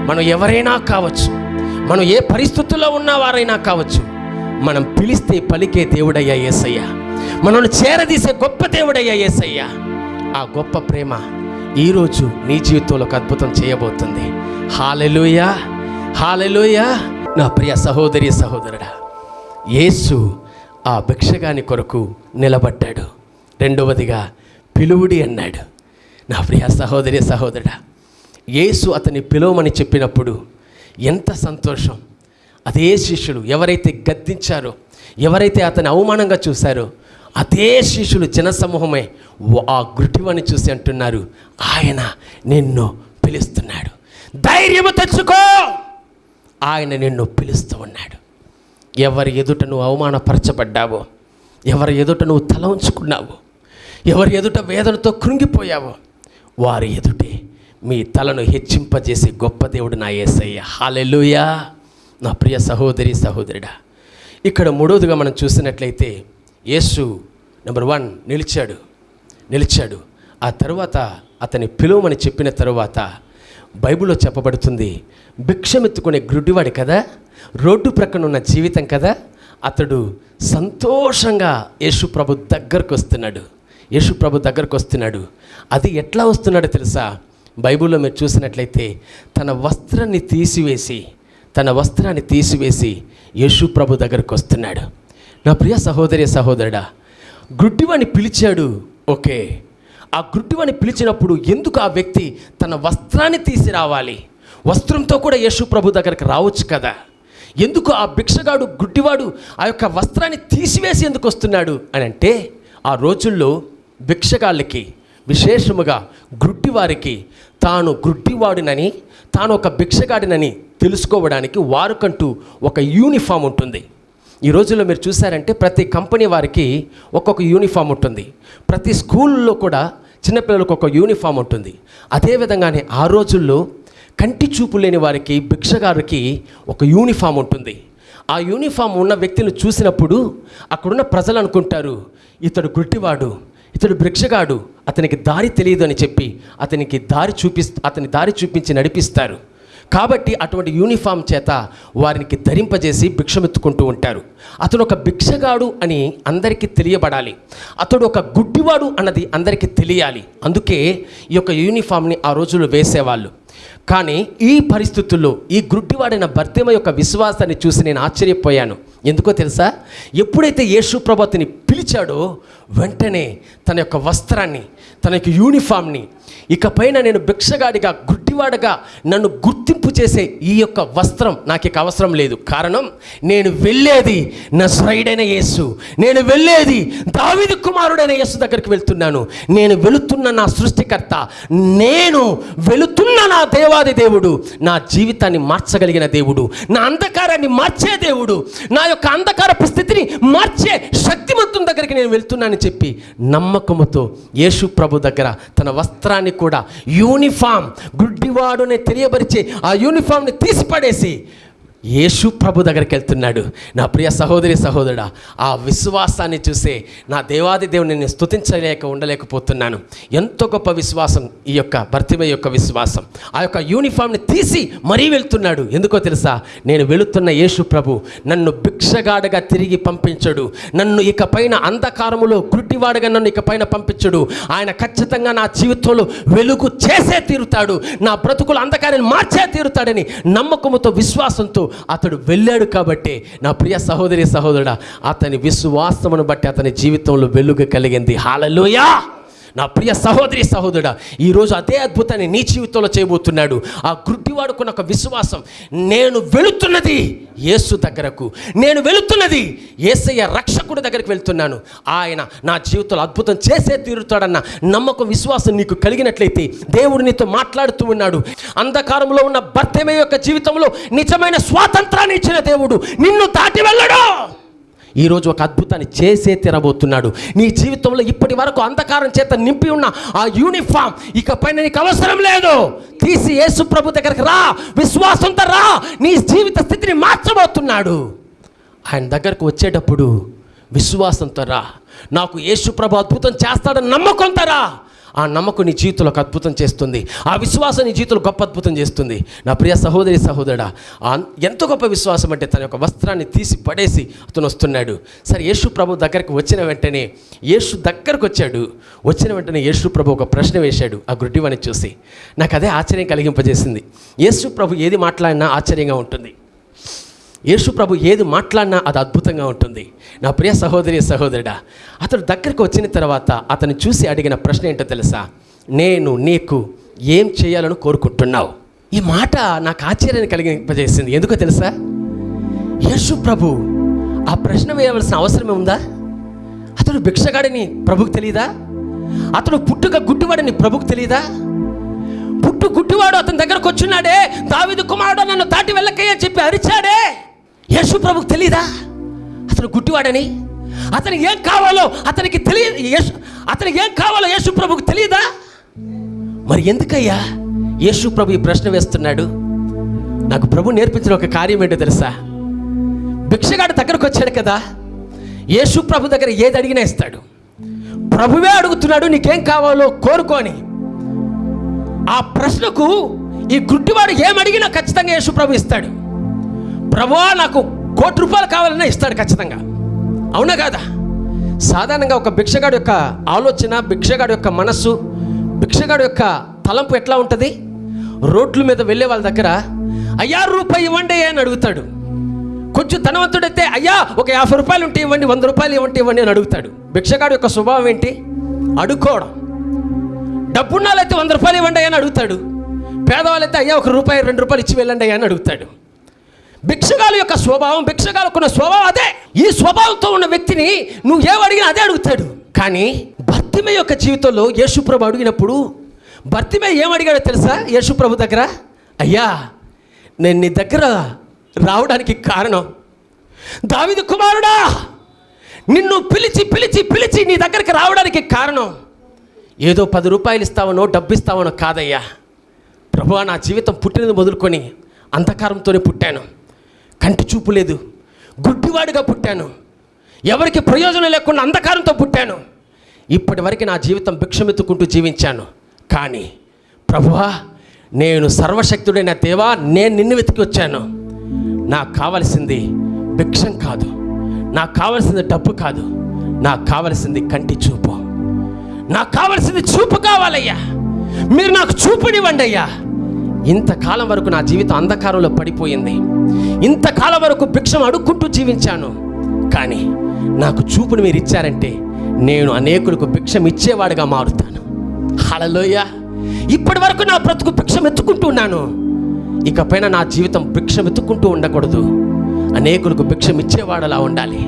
Speaker 1: మనం ఎవరైనా కావచ్చు మనం ఏ పరిస్థితుల్లో ఉన్నవారైనా కావచ్చు మనం పిలిస్తే పలికే దేవుడయ్యా ఏసయ్య. మనల్ని చేరదీసే గొప్ప దేవుడయ్యా ఏసయ్య. ఆ గొప్ప ప్రేమ ఈరోజు నీ జీవితంలో ఒక అద్భుతం చేయబోతుంది. Hallelujah hallelujah. నా ప్రియ సహోదరి సహోదరుడా యేసు ఆ భిక్షగాని కొరకు నిలబడ్డాడు. రెండవదిగా పిలువుడి అన్నాడు. నా ప్రియ సహోదరి సహోదరుడా యేసు అతని పిలవమని చెప్పినప్పుడు ఎంత సంతోషం. అదే శిష్యులు ఎవరైతే గద్దించారో ఎవరైతే అతని అవమానంగా చూశారో అదే శిష్యులు జనసమూహమే వా- ఆ గుడ్డివాణ్ణి చూసి అంటున్నారు ఆయన నిన్ను పిలుస్తున్నాడు. ధైర్యము తెచ్చుకో! ఆయన నిన్ను పిలుస్తూ ఉన్నాడు. ఎవరి ఎదుట నువ్వు అవమానపరచబడ్డావో ఎవరి ఎదుట నువ్వు తల ఉంచుకున్నావో ఎవరి ఎదుట వేదనతో కృంగిపోయావో వారి ఎదుటే మీ తలను హెచ్చింపజేసే గొప్ప దేవుడు నా యేసయ్య హాలెలుయా నా ప్రియ సహోదరి సహోదరుడా. ఇక్కడ మూడవదిగా మనం చూసినట్లయితే యేసు నెంబర్ వన్ నిలిచాడు. నిలిచాడు. ఆ తర్వాత అతని పిలువమని చెప్పిన తరువాత బైబిల్లో చెప్పబడుతుంది భిక్షమెత్తుకునే గ్రుడ్డివాడు కదా రోడ్డు ప్రక్కన ఉన్న జీవితం కదా అతడు సంతోషంగా యేసు ప్రభు దగ్గరకు వస్తున్నాడు యేసు ప్రభు దగ్గరకు వస్తున్నాడు. అది ఎట్లా వస్తున్నాడో తెలుసా? బైబిల్లో మీరు చూసినట్లయితే తన వస్త్రాన్ని తీసివేసి తన వస్త్రాన్ని తీసివేసి యేసు ప్రభు దగ్గరకు వస్తున్నాడు. నా ప్రియ సహోదరి సహోదరుడా గుడ్డివాణ్ణి పిలిచాడు. ఓకే. ఆ గుడ్డివాణ్ణి పిలిచినప్పుడు ఎందుకు ఆ వ్యక్తి తన వస్త్రాన్ని తీసి రావాలి వస్త్రంతో కూడా యేసు ప్రభు దగ్గరికి రావచ్చు కదా. ఎందుకు ఆ భిక్షగాడు గుడ్డివాడు ఆ యొక్క వస్త్రాన్ని తీసివేసి ఎందుకు వస్తున్నాడు అని అంటే ఆ రోజుల్లో భిక్షగాళ్ళకి విశేషముగా గ్రుడ్డివారికి తాను గ్రుడ్డివాడినని తాను ఒక భిక్షగాడినని తెలుసుకోవడానికి వారికంటూ ఒక యూనిఫామ్ ఉంటుంది. ఈ రోజుల్లో మీరు చూసారంటే ప్రతి కంపెనీ వారికి ఒక్కొక్క యూనిఫామ్ ఉంటుంది. ప్రతి స్కూల్లో కూడా చిన్నపిల్లలకు ఒక యూనిఫామ్ ఉంటుంది. అదేవిధంగానే ఆ రోజుల్లో కంటి చూపు లేని వారికి భిక్షగారికి ఒక యూనిఫామ్ ఉంటుంది. ఆ యూనిఫామ్ ఉన్న వ్యక్తిని చూసినప్పుడు అక్కడున్న ప్రజలు అనుకుంటారు ఇతడు గుడ్డివాడు. ఇతడు భిక్షగాడు అతనికి దారి తెలియదు అని చెప్పి అతనికి దారి చూపి అతని దారి చూపించి నడిపిస్తారు. కాబట్టి అటువంటి యూనిఫామ్ చేత వారికి ధరింపజేసి భిక్షమెత్తుకుంటూ ఉంటారు. అతడు ఒక భిక్షగాడు అని అందరికీ తెలియబడాలి. అతడు ఒక గుడ్డివాడు అన్నది అందరికీ తెలియాలి. అందుకే ఈ యొక్క యూనిఫామ్ని ఆ రోజుల్లో వేసేవాళ్ళు. కానీ ఈ పరిస్థితుల్లో ఈ గుడ్డివాడైన భర్తమ యొక్క విశ్వాసాన్ని చూసి నేను ఆశ్చర్యపోయాను. ఎందుకో తెలుసా? ఎప్పుడైతే యేసు ప్రభు అతని పిలిచాడో వెంటనే తన యొక్క వస్త్రాన్ని తన యొక్క యూనిఫామ్ని ఇకపైన నేను భిక్షగాడిగా గుడ్డివాడగా నన్ను గుర్తింపు చేసే ఈ యొక్క వస్త్రం నాకు ఇక అవసరం లేదు. కారణం నేను వెళ్ళేది నా శ్రైడైన యేసు. నేను వెళ్ళేది దావిది కుమారుడైన యేసు దగ్గరికి వెళ్తున్నాను. నేను వెళుతున్న నా సృష్టికర్త నేను వెళుతున్న నా దేవాది దేవుడు నా జీవితాన్ని మార్చగలిగిన దేవుడు నా అంధకారాన్ని మార్చే దేవుడు నా యొక్క అంధకారపు స్థితిని మార్చే శక్తిమంతుని దగ్గరికి నేను వెళ్తున్నానని చెప్పి నమ్మకముతో యేసు ప్రభు దగ్గర తన వస్త్రాన్ని కూడా యూనిఫామ్ గుడ్డివాడుని తెలియపరిచి ఆ యూనిఫామ్ని తీసిపడేసి యేసు ప్రభు దగ్గరికి వెళ్తున్నాడు. నా ప్రియ సహోదరి సహోదరుడా ఆ విశ్వాసాన్ని చూసే నా దేవాది దేవుని నేను స్తుతించలేక ఉండలేకపోతున్నాను. ఎంతో గొప్ప విశ్వాసం ఈ యొక్క భర్తిమ యొక్క విశ్వాసం. ఆ యొక్క యూనిఫామ్ని తీసి మరీ వెళ్తున్నాడు. ఎందుకో తెలుసా? నేను వెళుతున్న యేసు ప్రభు నన్ను భిక్షగాడగా తిరిగి పంపించడు. నన్ను ఇక పైన అంధకారములో గుడ్డివాడగా నన్ను ఇక పైన పంపించడు. ఆయన ఖచ్చితంగా నా జీవితంలో వెలుగు చేసే తీరుతాడు. నా బ్రతుకులు అంధకారాన్ని మార్చే తీరుతాడని నమ్మకముతో విశ్వాసంతో అతడు వెళ్ళాడు కాబట్టి నా ప్రియ సహోదరి సహోదరుడా అతని విశ్వాసమును బట్టి అతని జీవితంలో వెలుగు కలిగింది. హాలలోయా నా ప్రియ సహోదరి సహోదరుడా ఈరోజు అదే అద్భుతాన్ని నీ జీవితంలో చేయబోతున్నాడు. ఆ గుడ్డివాడుకున్న ఒక విశ్వాసం నేను వెళుతున్నది యేసు దగ్గరకు. నేను వెళుతున్నది యేసయ్య రక్షకుడి దగ్గరికి వెళ్తున్నాను. ఆయన నా జీవితంలో అద్భుతం చేసే తీరుతాడన్న నమ్మకం విశ్వాసం నీకు కలిగినట్లయితే దేవుడు నీతో మాట్లాడుతూ ఉన్నాడు. అంధకారంలో ఉన్న భర్తమే యొక్క జీవితంలో నిజమైన స్వాతంత్రాన్ని ఇచ్చిన దేవుడు నిన్ను దాటి వెళ్ళడు. ఈరోజు ఒక అద్భుతాన్ని చేసే తినబోతున్నాడు. నీ జీవితంలో ఇప్పటి వరకు అంధకారం చేత నింపి ఉన్న ఆ యూనిఫామ్ ఇక పైన నీకు అవసరం లేదు. తీసి యేసు ప్రభు దగ్గరికి రా. విశ్వాసంతో రా. నీ జీవిత స్థితిని మార్చబోతున్నాడు. ఆయన దగ్గరకు వచ్చేటప్పుడు విశ్వాసంతో రా. నాకు యేసు ప్రభు అద్భుతం చేస్తాడని నమ్మకంతో రా. ఆ నమ్మకం నీ జీవితంలో ఒక అద్భుతం చేస్తుంది. ఆ విశ్వాసం నీ జీవితంలో గొప్ప అద్భుతం చేస్తుంది. నా ప్రియ సహోదరి సహోదరుడా ఎంత గొప్ప విశ్వాసం అంటే తన యొక్క వస్త్రాన్ని తీసి పడేసి అతను వస్తున్నాడు. సరే యేసు ప్రభు దగ్గరికి వచ్చిన వెంటనే యేసు దగ్గరకు వచ్చాడు. వచ్చిన వెంటనే యేసు ప్రభు ఒక ప్రశ్న వేశాడు ఆ గుడ్డివాని చూసి. నాకు అదే ఆశ్చర్యం కలిగింపజేసింది. యేసు ప్రభు ఏది మాట్లాడినా ఆశ్చర్యంగా ఉంటుంది. యేసు ప్రభు ఏది మాట్లాడినా అది అద్భుతంగా ఉంటుంది. నా ప్రియ సహోదరి సహోదరుడా అతడు దగ్గరకు వచ్చిన తర్వాత అతను చూసి అడిగిన ప్రశ్న ఏంటో తెలుసా? నేను నీకు ఏం చేయాలని కోరుకుంటున్నావు? ఈ మాట నాకు ఆశ్చర్యాన్ని కలిగింపజేసింది. ఎందుకో తెలుసా? యేసు ప్రభు ఆ ప్రశ్న వేయవలసిన అవసరమే ఉందా? అతడు భిక్షగాడిని ప్రభుకు తెలియదా అతడు పుట్టుక గుడ్డివాడని ప్రభుకు తెలియదా పుట్టు గుడ్డివాడు అతని దగ్గరకు వచ్చున్నాడే దావిదు కుమారుడు నన్ను దాటి వెళ్ళకయ్యా చెప్పి అరిచాడే? యేసు ప్రభుకు తెలీదా? అతను గుడ్డివాడని? అతనికి ఏం కావాలో అతనికి తెలియదు యేసు అతనికి ఏం కావాలో యేసు ప్రభుకు తెలియదా మరి ఎందుకయ్యా యేసు ప్రభు ఈ ప్రశ్న వేస్తున్నాడు? నాకు ప్రభు నేర్పించిన ఒక కార్యం ఏంటో తెలుసా? భిక్షగాడు దగ్గరకు వచ్చాడు కదా యేసు ప్రభు దగ్గర ఏది అడిగినా ఇస్తాడు. ప్రభువే అడుగుతున్నాడు నీకేం కావాలో కోరుకొని ఆ ప్రశ్నకు ఈ గుడ్డివాడు ఏమడిగినా ఖచ్చితంగా యేసు ప్రభు ఇస్తాడు. ప్రభా నాకు కోటి రూపాయలు కావాలన్నా ఇస్తాడు ఖచ్చితంగా. అవునా కాదా? సాధారణంగా ఒక భిక్షగాడు యొక్క ఆలోచన భిక్షగాడు యొక్క మనస్సు భిక్షగాడు యొక్క తలంపు ఎట్లా ఉంటుంది? రోడ్ల మీద వెళ్ళే వాళ్ళ దగ్గర అయ్యా రూపాయి ఇవ్వండి అని అడుగుతాడు. కొంచెం ధనవంతుడైతే అయ్యా ఒక యాభై రూపాయలు ఉంటే ఇవ్వండి వంద రూపాయలు ఇవ్వండి ఇవ్వండి అని అడుగుతాడు. భిక్షగాడు యొక్క స్వభావం ఏంటి? అడుక్కోవడం. డబ్బున్నాళ్ళైతే వంద రూపాయలు ఇవ్వండి అని అడుగుతాడు. పేదవాళ్ళైతే అయ్యా ఒక రూపాయి రెండు రూపాయలు ఇచ్చి వెళ్ళండి అని అడుగుతాడు. భిక్షగాల యొక్క స్వభావం భిక్షగాలకున్న స్వభావం అదే. ఈ స్వభావంతో ఉన్న వ్యక్తిని నువ్వు ఏమడిగినా అదే అడుగుతాడు. కానీ భర్తిమే యొక్క జీవితంలో యేసుప్రభు అడిగినప్పుడు భర్తిమే ఏం అడిగాడో తెలుసా యేసుప్రభు దగ్గర? అయ్యా నేను నీ దగ్గర రావడానికి కారణం దావిదు కుమారుడా నిన్ను పిలిచి పిలిచి పిలిచి నీ దగ్గరికి రావడానికి కారణం ఏదో పది రూపాయలు ఇస్తావనో డబ్బు ఇస్తావనో కాదయ్యా. ప్రభు నా జీవితం పుట్టినది మొదలుకొని అంధకారంతోనే పుట్టాను. కంటి చూపు లేదు. గుడ్డివాడిగా పుట్టాను. ఎవరికి ప్రయోజనం లేకుండా అంధకారంతో పుట్టాను. ఇప్పటి వరకు నా జీవితం భిక్షమెత్తుకుంటూ జీవించాను. కానీ ప్రభువా నేను సర్వశక్తుడైన దేవా నేను నిన్ను వెతికి వచ్చాను. నాకు కావలసింది భిక్షం కాదు. నాకు కావలసింది డబ్బు కాదు. నాకు కావలసింది కంటి చూపు. నాకు కావలసింది చూపు కావాలయ్యా. మీరు నాకు చూపునివ్వండి అయ్యా. ఇంతకాలం వరకు నా జీవితం అంధకారంలో పడిపోయింది. ఇంతకాలం వరకు భిక్షం అడుక్కుంటూ జీవించాను. కానీ నాకు చూపుని మీరు ఇచ్చారంటే నేను అనేకులకు భిక్షం ఇచ్చేవాడిగా మారుతాను. హలలోయ ఇప్పటి వరకు నా బ్రతుకు భిక్షం ఎత్తుకుంటూ ఉన్నాను. ఇకపైన నా జీవితం భిక్షం ఎత్తుకుంటూ ఉండకూడదు. అనేకులకు భిక్షం ఇచ్చేవాడలా ఉండాలి.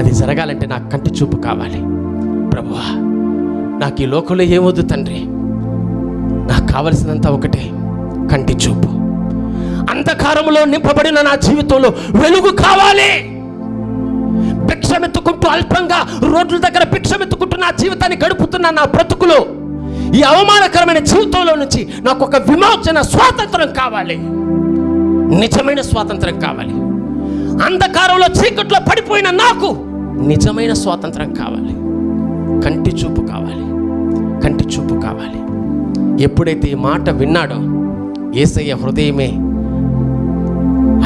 Speaker 1: అది జరగాలంటే నాకు కంటి చూపు కావాలి. ప్రభువా నాకు ఈ లోకంలో ఏమొద్దు తండ్రి? నాకు కావలసినంత ఒకటే. కంటి చూపు. అంధకారంలో నింపబడిన నా జీవితంలో వెలుగు కావాలి. భిక్షమెత్తుకుంటూ అల్పంగా రోడ్ల దగ్గర భిక్షమెత్తుకుంటూ నా జీవితాన్ని గడుపుతున్న నా బ్రతుకులో ఈ అవమానకరమైన జీవితంలో నుంచి నాకు ఒక విమోచన స్వాతంత్రం కావాలి. నిజమైన స్వాతంత్రం కావాలి. అంధకారంలో చీకట్లో పడిపోయిన నాకు నిజమైన స్వాతంత్రం కావాలి. కంటి చూపు కావాలి. కంటి చూపు కావాలి. ఎప్పుడైతే ఈ మాట విన్నాడో ఏసయ్య హృదయమే.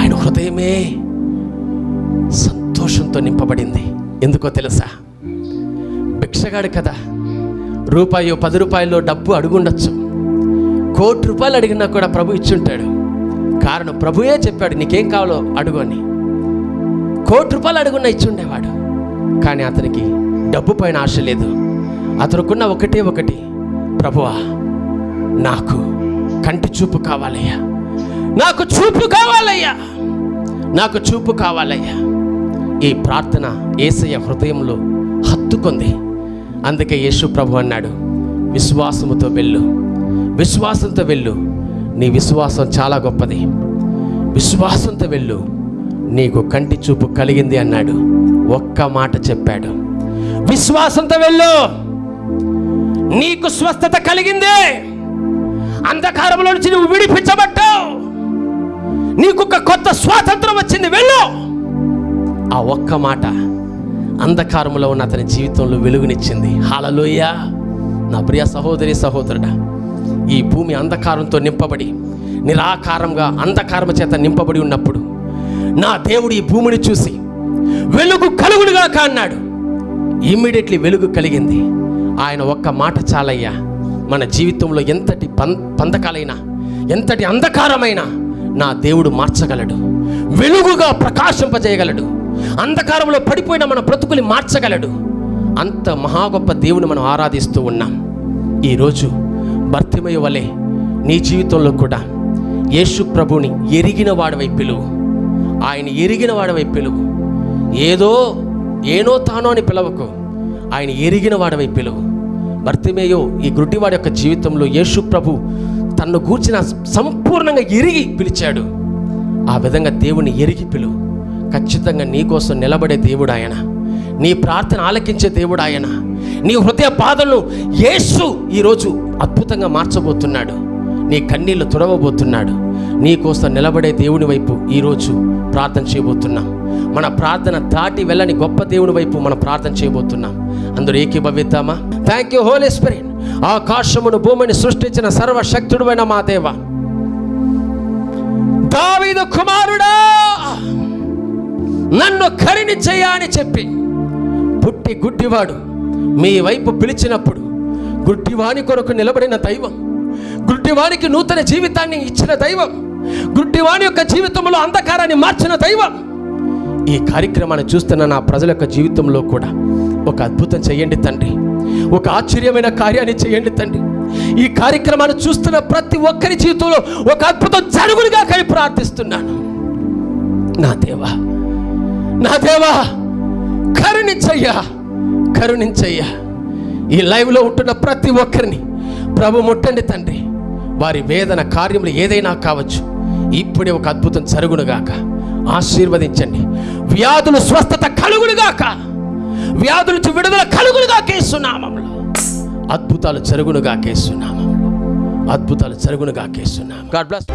Speaker 1: ఆయన హృదయమే సంతోషంతో నింపబడింది. ఎందుకో తెలుసా? భిక్షగాడు కదా. రూపాయి పది రూపాయల్లో డబ్బు అడుగుండొచ్చు. కోటి రూపాయలు అడిగినా కూడా ప్రభు ఇచ్చుంటాడు. కారణం ప్రభుయే చెప్పాడు నీకేం కావాలో అడుగు అని. కోటి రూపాయలు అడుగున్నా ఇచ్చుండేవాడు. కానీ అతనికి డబ్బు పైన ఆశ లేదు. అతనుకున్న ఒకటే ఒకటి ప్రభువా నాకు కంటి చూపు కావాలయ్యా. నాకు చూపు కావాలయ్యా. నాకు చూపు కావాలయ్యా. ఈ ప్రార్థన ఏసయ్య హృదయంలో హత్తుకుంది. అందుకే యేసు ప్రభు అన్నాడు విశ్వాసముతో వెళ్ళు. విశ్వాసంతో వెళ్ళు. నీ విశ్వాసం చాలా గొప్పది. విశ్వాసంతో వెళ్ళు. నీకు కంటి చూపు కలిగింది అన్నాడు. ఒక్క మాట చెప్పాడు. విశ్వాసంతో వెళ్ళు. నీకు స్వస్థత కలిగింది. అంధకారంలో నుంచి నువ్వు విడిపించబడ్డావు. నీకు ఒక కొత్త స్వాతంత్రం వచ్చింది వెళ్ళు. ఆ ఒక్క మాట అంధకారంలో ఉన్న అతని జీవితంలో వెలుగునిచ్చింది. హాలలోయ నా ప్రియ సహోదరి సహోదరుడా ఈ భూమి అంధకారంతో నింపబడి నిరాకారంగా అంధకారం చేత నింపబడి ఉన్నప్పుడు నా దేవుడు ఈ భూమిని చూసి వెలుగు కలుగుడుగా కాన్నాడు ఇమ్మీడియట్లీ వెలుగు కలిగింది. ఆయన ఒక్క మాట చాలయ్యా. మన జీవితంలో ఎంతటి పం పంతకాలైనా ఎంతటి అంధకారమైనా నా దేవుడు మార్చగలడు. వెలుగుగా ప్రకాశింపజేయగలడు. అంధకారంలో పడిపోయిన మన బ్రతుకుని మార్చగలడు. అంత మహా గొప్ప దేవుని మనం ఆరాధిస్తూ ఉన్నాం. ఈరోజు భర్తిమయ వలె నీ జీవితంలో కూడా యేసు ప్రభుని ఎరిగిన వాడవై పిలువు. ఆయన ఎరిగిన వాడవై పిలువు. ఏదో ఏనో తానో అని పిలవకు. ఆయన ఎరిగిన వాడవై పిలువు. భర్తిమేయో ఈ గుడ్డివాడి యొక్క జీవితంలో యేసు ప్రభు తన్ను గూర్చిన సంపూర్ణంగా ఎరిగి పిలిచాడు. ఆ విధంగా దేవుని ఎరిగి పిలు. ఖచ్చితంగా నీ కోసం నిలబడే దేవుడు ఆయన. నీ ప్రార్థన ఆలకించే దేవుడు ఆయన. నీ హృదయ బాధలను యేసు ఈరోజు అద్భుతంగా మార్చబోతున్నాడు. నీ కన్నీళ్ళు తుడవబోతున్నాడు. నీ కోసం నిలబడే దేవుని వైపు ఈరోజు ప్రార్థన చేయబోతున్నాం. మన ప్రార్థన దాటి వెళ్ళని గొప్ప దేవుని వైపు మనం ప్రార్థన చేయబోతున్నాం. అందరూ ఏకీభవిద్దామా? థ్యాంక్ యూ హోలీ స్పిరిట్ ఆకాశమును భూమిని సృష్టించిన సర్వశక్తుడువైన మా దేవ. దావీదు కుమారుడా! నన్ను కరుణించయ్యా అని చెప్పి పుట్టి గుడ్డివాడు మీ వైపు పిలిచినప్పుడు గుడ్డివాని కొరకు నిలబడిన దైవం గుడ్డివానికి నూతన జీవితాన్ని ఇచ్చిన దైవం గుడ్డివాని యొక్క జీవితంలో అంధకారాన్ని మార్చిన దైవం ఈ కార్యక్రమాన్ని చూస్తున్న నా ప్రజల యొక్క జీవితంలో కూడా ఒక అద్భుతం చేయండి తండ్రి. ఒక ఆశ్చర్యమైన కార్యాన్ని చేయండి తండ్రి. ఈ కార్యక్రమాన్ని చూస్తున్న ప్రతి ఒక్కరి జీవితంలో ఒక అద్భుతం జరుగులుగా కలిపి ప్రార్థిస్తున్నాను. నా దేవా నా దేవా కరుణించయ్యా కరుణించయ్యా. ఈ లైవ్లో ఉంటున్న ప్రతి ఒక్కరిని ప్రభు ముట్టండి తండ్రి. వారి వేదన కార్యములు ఏదైనా కావచ్చు ఇప్పుడే ఒక అద్భుతం జరుగునుగాక. ఆశీర్వదించండి. వ్యాధులు స్వస్థత కలుగునుగాక. వ్యాధుల నుంచి విడుదల కలుగులుగా కేసునామంలో అద్భుతాలు జరుగునుగా కేసునామంలో అద్భుతాలు జరుగునుగా కేసునామం గాడ్ బ్లెస్